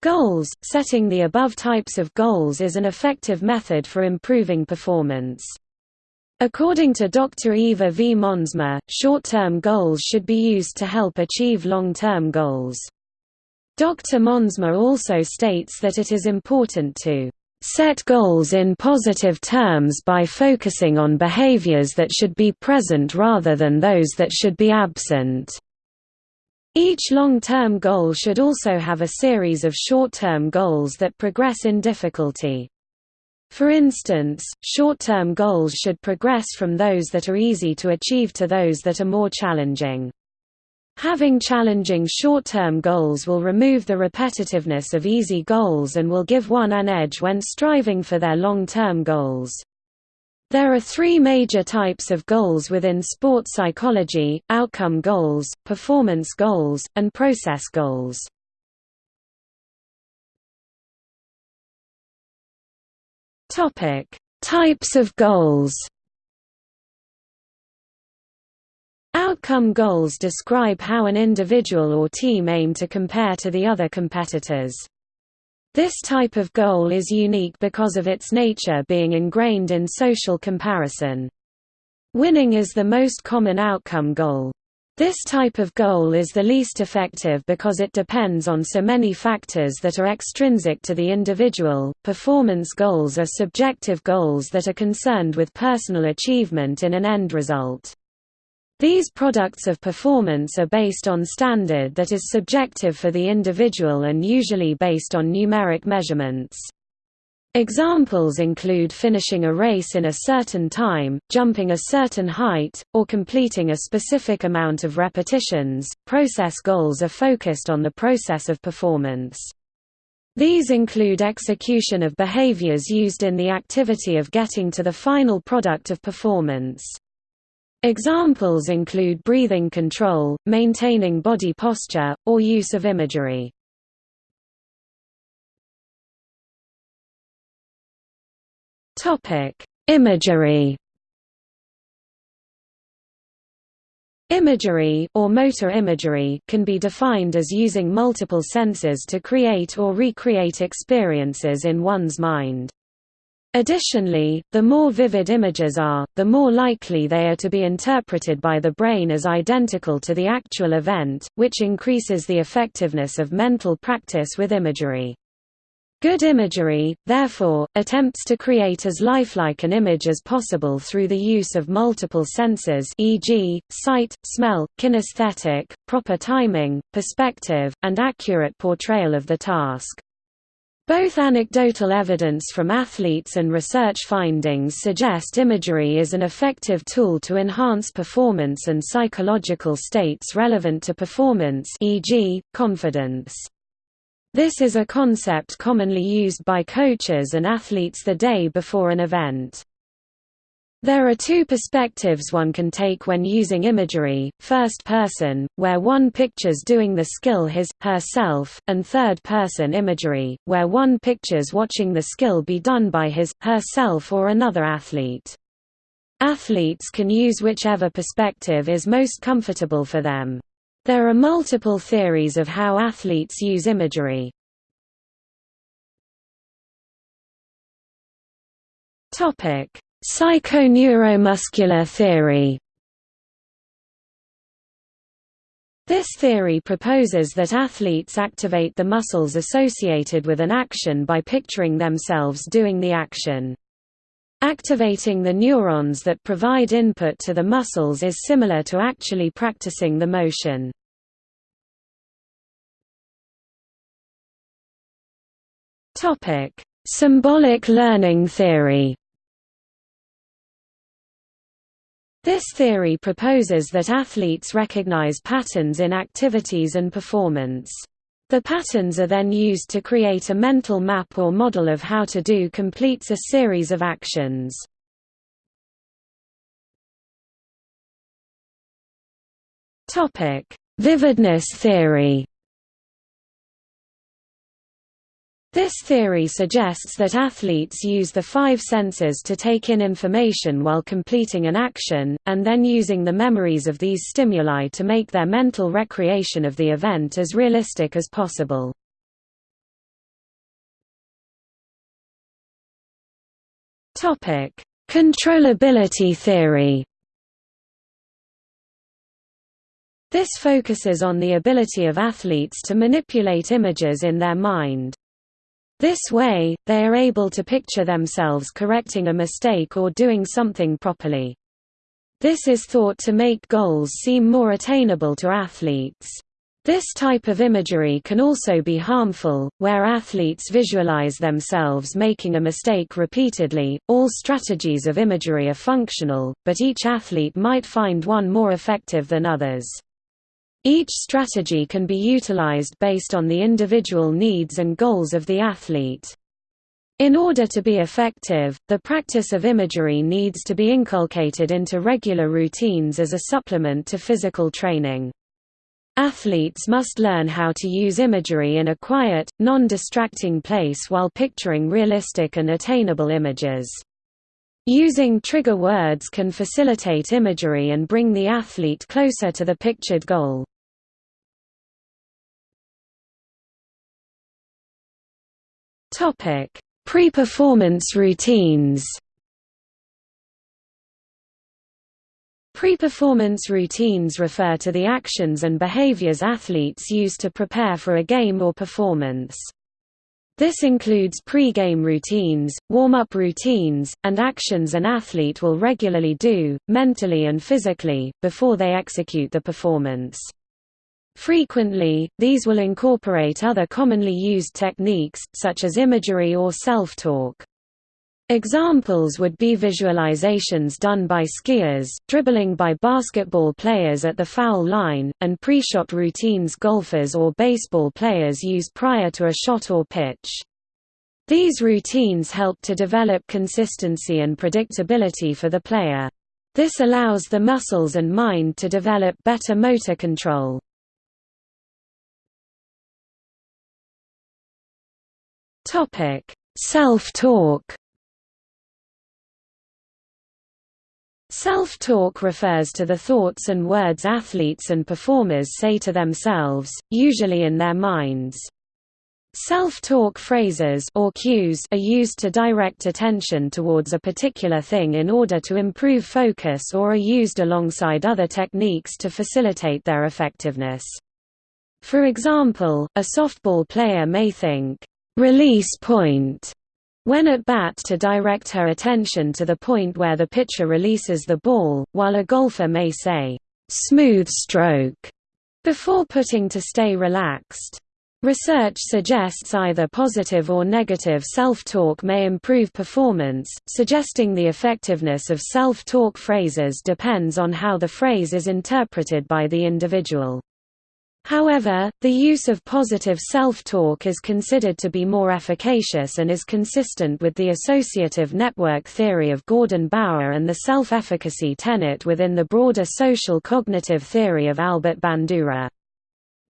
A: goals, setting the above types of goals is an effective method for improving performance. According to Dr. Eva V. Monsma, short-term goals should be used to help achieve long-term goals. Dr. Monsma also states that it is important to Set goals in positive terms by focusing on behaviors that should be present rather than those that should be absent. Each long-term goal should also have a series of short-term goals that progress in difficulty. For instance, short-term goals should progress from those that are easy to achieve to those that are more challenging. Having challenging short-term goals will remove the repetitiveness of easy goals and will give one an edge when striving for their long-term goals. There are three major types of goals within sport psychology, outcome goals, performance goals, and process goals. Types of goals Outcome goals describe how an individual or team aim to compare to the other competitors. This type of goal is unique because of its nature being ingrained in social comparison. Winning is the most common outcome goal. This type of goal is the least effective because it depends on so many factors that are extrinsic to the individual. Performance goals are subjective goals that are concerned with personal achievement in an end result. These products of performance are based on standard that is subjective for the individual and usually based on numeric measurements. Examples include finishing a race in a certain time, jumping a certain height, or completing a specific amount of repetitions. Process goals are focused on the process of performance. These include execution of behaviors used in the activity of getting to the final product of performance. Examples include breathing control, maintaining body posture, or use of imagery. Topic: Imagery. Imagery or motor imagery can be defined as using multiple senses to create or recreate experiences in one's mind. Additionally, the more vivid images are, the more likely they are to be interpreted by the brain as identical to the actual event, which increases the effectiveness of mental practice with imagery. Good imagery, therefore, attempts to create as lifelike an image as possible through the use of multiple senses e.g., sight, smell, kinesthetic, proper timing, perspective, and accurate portrayal of the task. Both anecdotal evidence from athletes and research findings suggest imagery is an effective tool to enhance performance and psychological states relevant to performance e.g., confidence. This is a concept commonly used by coaches and athletes the day before an event. There are two perspectives one can take when using imagery, first person, where one pictures doing the skill his, herself, and third person imagery, where one pictures watching the skill be done by his, herself or another athlete. Athletes can use whichever perspective is most comfortable for them. There are multiple theories of how athletes use imagery. Topic: Psychoneuromuscular theory. This theory proposes that athletes activate the muscles associated with an action by picturing themselves doing the action. Activating the neurons that provide input to the muscles is similar to actually practicing the motion. Symbolic learning theory This theory proposes that athletes recognize patterns in activities and performance. The patterns are then used to create a mental map or model of how to do completes a series of actions. Vividness theory. This theory suggests that athletes use the five senses to take in information while completing an action, and then using the memories of these stimuli to make their mental recreation of the event as realistic as possible. Controllability theory This focuses on the ability of athletes to manipulate images in their mind. This way, they are able to picture themselves correcting a mistake or doing something properly. This is thought to make goals seem more attainable to athletes. This type of imagery can also be harmful, where athletes visualize themselves making a mistake repeatedly. All strategies of imagery are functional, but each athlete might find one more effective than others. Each strategy can be utilized based on the individual needs and goals of the athlete. In order to be effective, the practice of imagery needs to be inculcated into regular routines as a supplement to physical training. Athletes must learn how to use imagery in a quiet, non-distracting place while picturing realistic and attainable images. Using trigger words can facilitate imagery and bring the athlete closer to the pictured goal. Pre-performance routines Pre-performance routines refer to the actions and behaviors athletes use to prepare for a game or performance. This includes pre-game routines, warm-up routines, and actions an athlete will regularly do, mentally and physically, before they execute the performance. Frequently, these will incorporate other commonly used techniques, such as imagery or self-talk. Examples would be visualizations done by skiers, dribbling by basketball players at the foul line, and pre-shot routines golfers or baseball players use prior to a shot or pitch. These routines help to develop consistency and predictability for the player. This allows the muscles and mind to develop better motor control. Self-talk Self-talk refers to the thoughts and words athletes and performers say to themselves, usually in their minds. Self-talk phrases or cues are used to direct attention towards a particular thing in order to improve focus or are used alongside other techniques to facilitate their effectiveness. For example, a softball player may think, "'release point' when at bat to direct her attention to the point where the pitcher releases the ball, while a golfer may say, "'smooth stroke' before putting to stay relaxed. Research suggests either positive or negative self-talk may improve performance, suggesting the effectiveness of self-talk phrases depends on how the phrase is interpreted by the individual. However, the use of positive self-talk is considered to be more efficacious and is consistent with the associative network theory of Gordon Bower and the self-efficacy tenet within the broader social cognitive theory of Albert Bandura.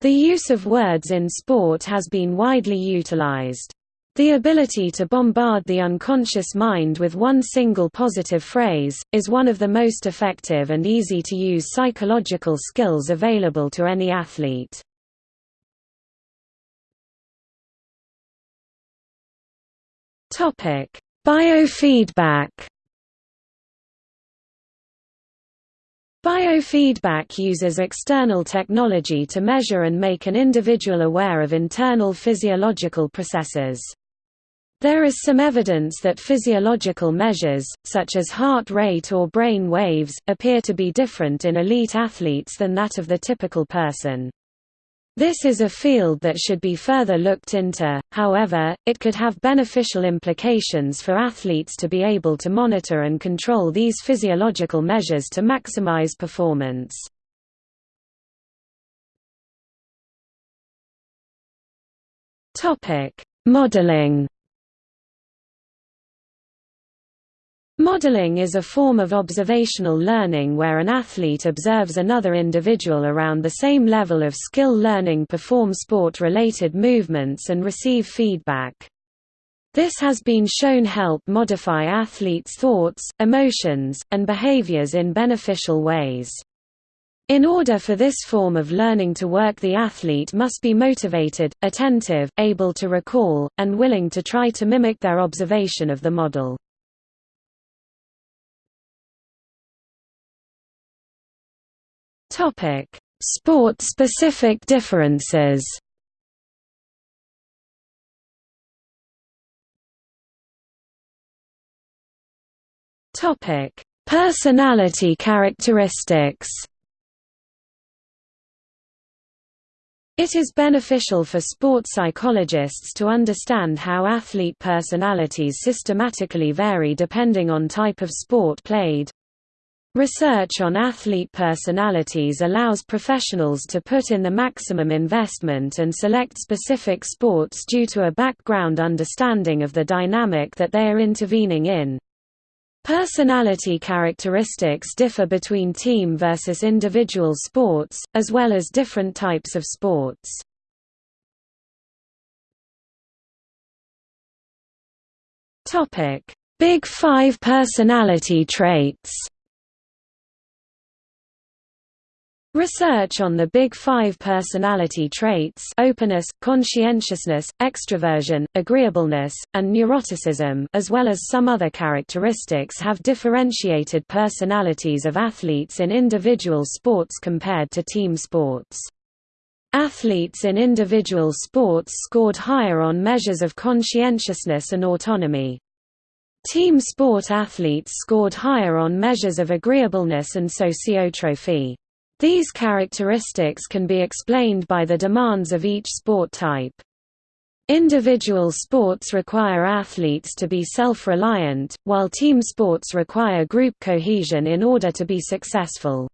A: The use of words in sport has been widely utilized. The ability to bombard the unconscious mind with one single positive phrase, is one of the most effective and easy-to-use psychological skills available to any athlete. Biofeedback Biofeedback uses external technology to measure and make an individual aware of internal physiological processes. There is some evidence that physiological measures, such as heart rate or brain waves, appear to be different in elite athletes than that of the typical person. This is a field that should be further looked into, however, it could have beneficial implications for athletes to be able to monitor and control these physiological measures to maximize performance. Modeling Modeling is a form of observational learning where an athlete observes another individual around the same level of skill learning perform sport-related movements and receive feedback. This has been shown to help modify athletes' thoughts, emotions, and behaviors in beneficial ways. In order for this form of learning to work the athlete must be motivated, attentive, able to recall, and willing to try to mimic their observation of the model. Sport-specific differences. Topic: Personality characteristics. It is beneficial for sport psychologists to understand how athlete personalities systematically vary depending on type of sport played, Research on athlete personalities allows professionals to put in the maximum investment and select specific sports due to a background understanding of the dynamic that they are intervening in. Personality characteristics differ between team versus individual sports, as well as different types of sports. Big Five personality traits Research on the Big Five personality traits openness, conscientiousness, extroversion, agreeableness, and neuroticism as well as some other characteristics have differentiated personalities of athletes in individual sports compared to team sports. Athletes in individual sports scored higher on measures of conscientiousness and autonomy. Team sport athletes scored higher on measures of agreeableness and sociotropy. These characteristics can be explained by the demands of each sport type. Individual sports require athletes to be self-reliant, while team sports require group cohesion in order to be successful.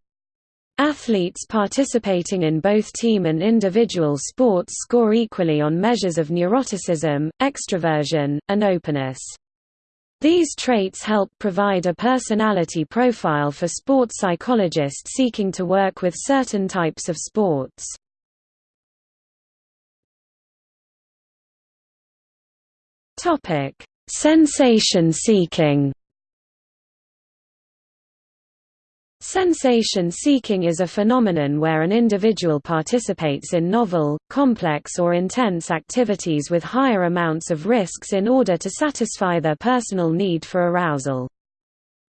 A: Athletes participating in both team and individual sports score equally on measures of neuroticism, extroversion, and openness. These traits help provide a personality profile for sports psychologists seeking to work with certain types of sports. Sensation seeking Sensation-seeking is a phenomenon where an individual participates in novel, complex or intense activities with higher amounts of risks in order to satisfy their personal need for arousal.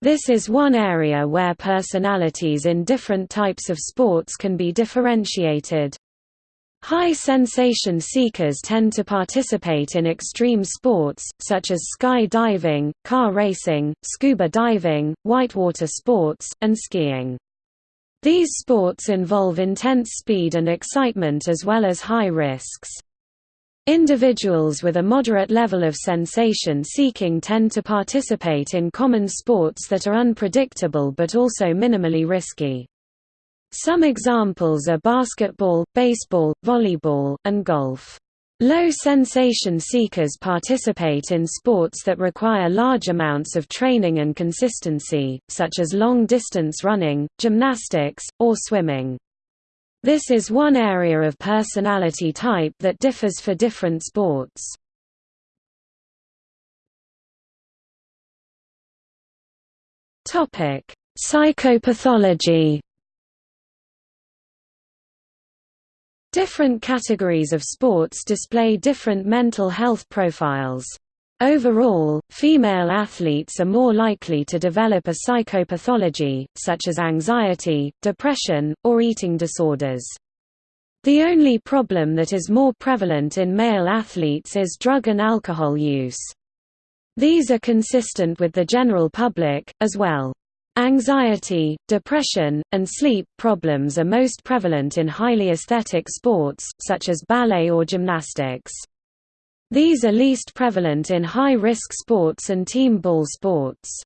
A: This is one area where personalities in different types of sports can be differentiated. High sensation seekers tend to participate in extreme sports, such as sky diving, car racing, scuba diving, whitewater sports, and skiing. These sports involve intense speed and excitement as well as high risks. Individuals with a moderate level of sensation seeking tend to participate in common sports that are unpredictable but also minimally risky. Some examples are basketball, baseball, volleyball, and golf. Low sensation seekers participate in sports that require large amounts of training and consistency, such as long-distance running, gymnastics, or swimming. This is one area of personality type that differs for different sports. Psychopathology Different categories of sports display different mental health profiles. Overall, female athletes are more likely to develop a psychopathology, such as anxiety, depression, or eating disorders. The only problem that is more prevalent in male athletes is drug and alcohol use. These are consistent with the general public, as well. Anxiety, depression, and sleep problems are most prevalent in highly aesthetic sports, such as ballet or gymnastics. These are least prevalent in high-risk sports and team ball sports.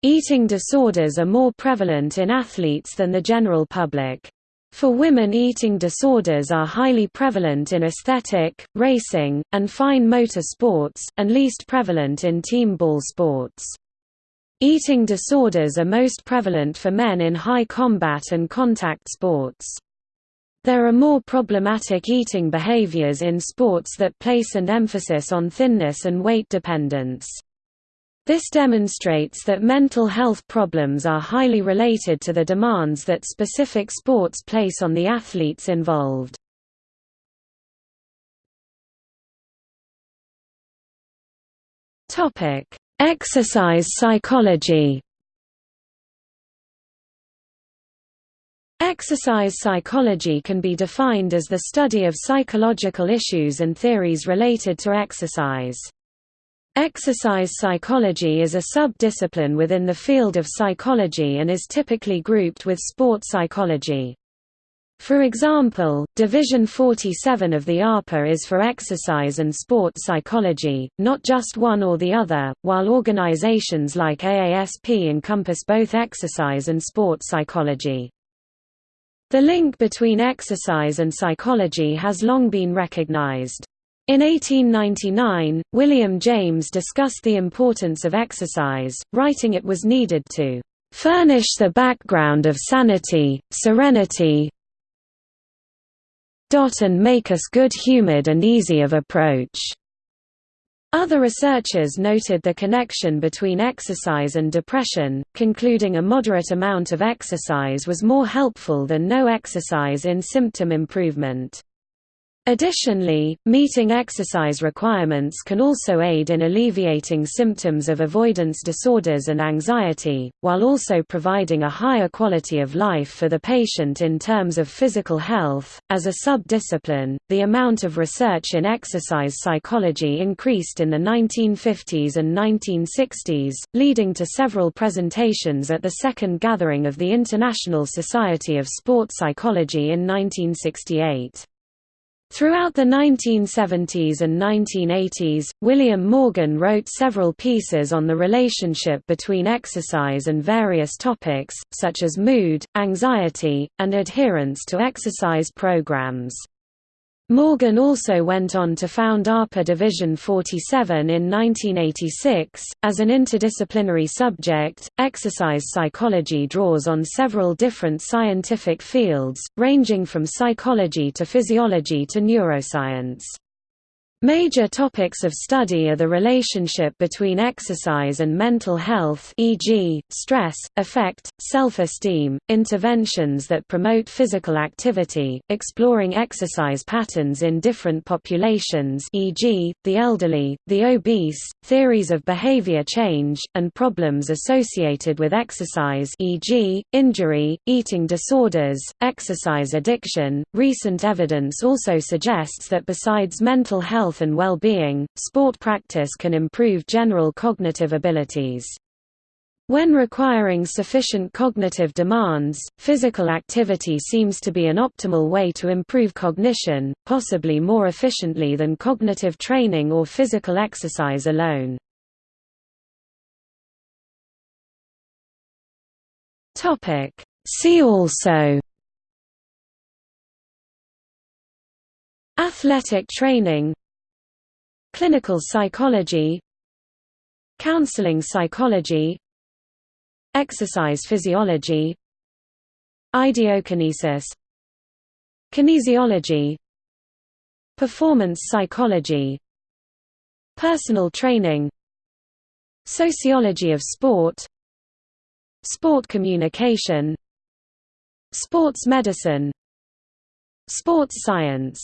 A: Eating disorders are more prevalent in athletes than the general public. For women eating disorders are highly prevalent in aesthetic, racing, and fine motor sports, and least prevalent in team ball sports. Eating disorders are most prevalent for men in high combat and contact sports. There are more problematic eating behaviors in sports that place an emphasis on thinness and weight dependence. This demonstrates that mental health problems are highly related to the demands that specific sports place on the athletes involved. Topic: Exercise psychology Exercise psychology can be defined as the study of psychological issues and theories related to exercise. Exercise psychology is a sub-discipline within the field of psychology and is typically grouped with sport psychology. For example, Division 47 of the APA is for exercise and sport psychology, not just one or the other, while organizations like AASP encompass both exercise and sport psychology. The link between exercise and psychology has long been recognized. In 1899, William James discussed the importance of exercise, writing it was needed to "...furnish the background of sanity, serenity and make us good-humored and easy of approach." Other researchers noted the connection between exercise and depression, concluding a moderate amount of exercise was more helpful than no exercise in symptom improvement. Additionally, meeting exercise requirements can also aid in alleviating symptoms of avoidance disorders and anxiety, while also providing a higher quality of life for the patient in terms of physical health. As a sub-discipline, the amount of research in exercise psychology increased in the 1950s and 1960s, leading to several presentations at the second gathering of the International Society of Sport Psychology in 1968. Throughout the 1970s and 1980s, William Morgan wrote several pieces on the relationship between exercise and various topics, such as mood, anxiety, and adherence to exercise programs. Morgan also went on to found APA Division 47 in 1986. As an interdisciplinary subject, exercise psychology draws on several different scientific fields, ranging from psychology to physiology to neuroscience. Major topics of study are the relationship between exercise and mental health e.g., stress, affect, self-esteem, interventions that promote physical activity, exploring exercise patterns in different populations e.g., the elderly, the obese, theories of behavior change, and problems associated with exercise e.g., injury, eating disorders, exercise addiction. Recent evidence also suggests that besides mental health health and well-being, sport practice can improve general cognitive abilities. When requiring sufficient cognitive demands, physical activity seems to be an optimal way to improve cognition, possibly more efficiently than cognitive training or physical exercise alone. See also Athletic training Clinical psychology Counseling psychology Exercise physiology Ideokinesis Kinesiology Performance psychology Personal training Sociology of sport Sport communication Sports medicine Sports science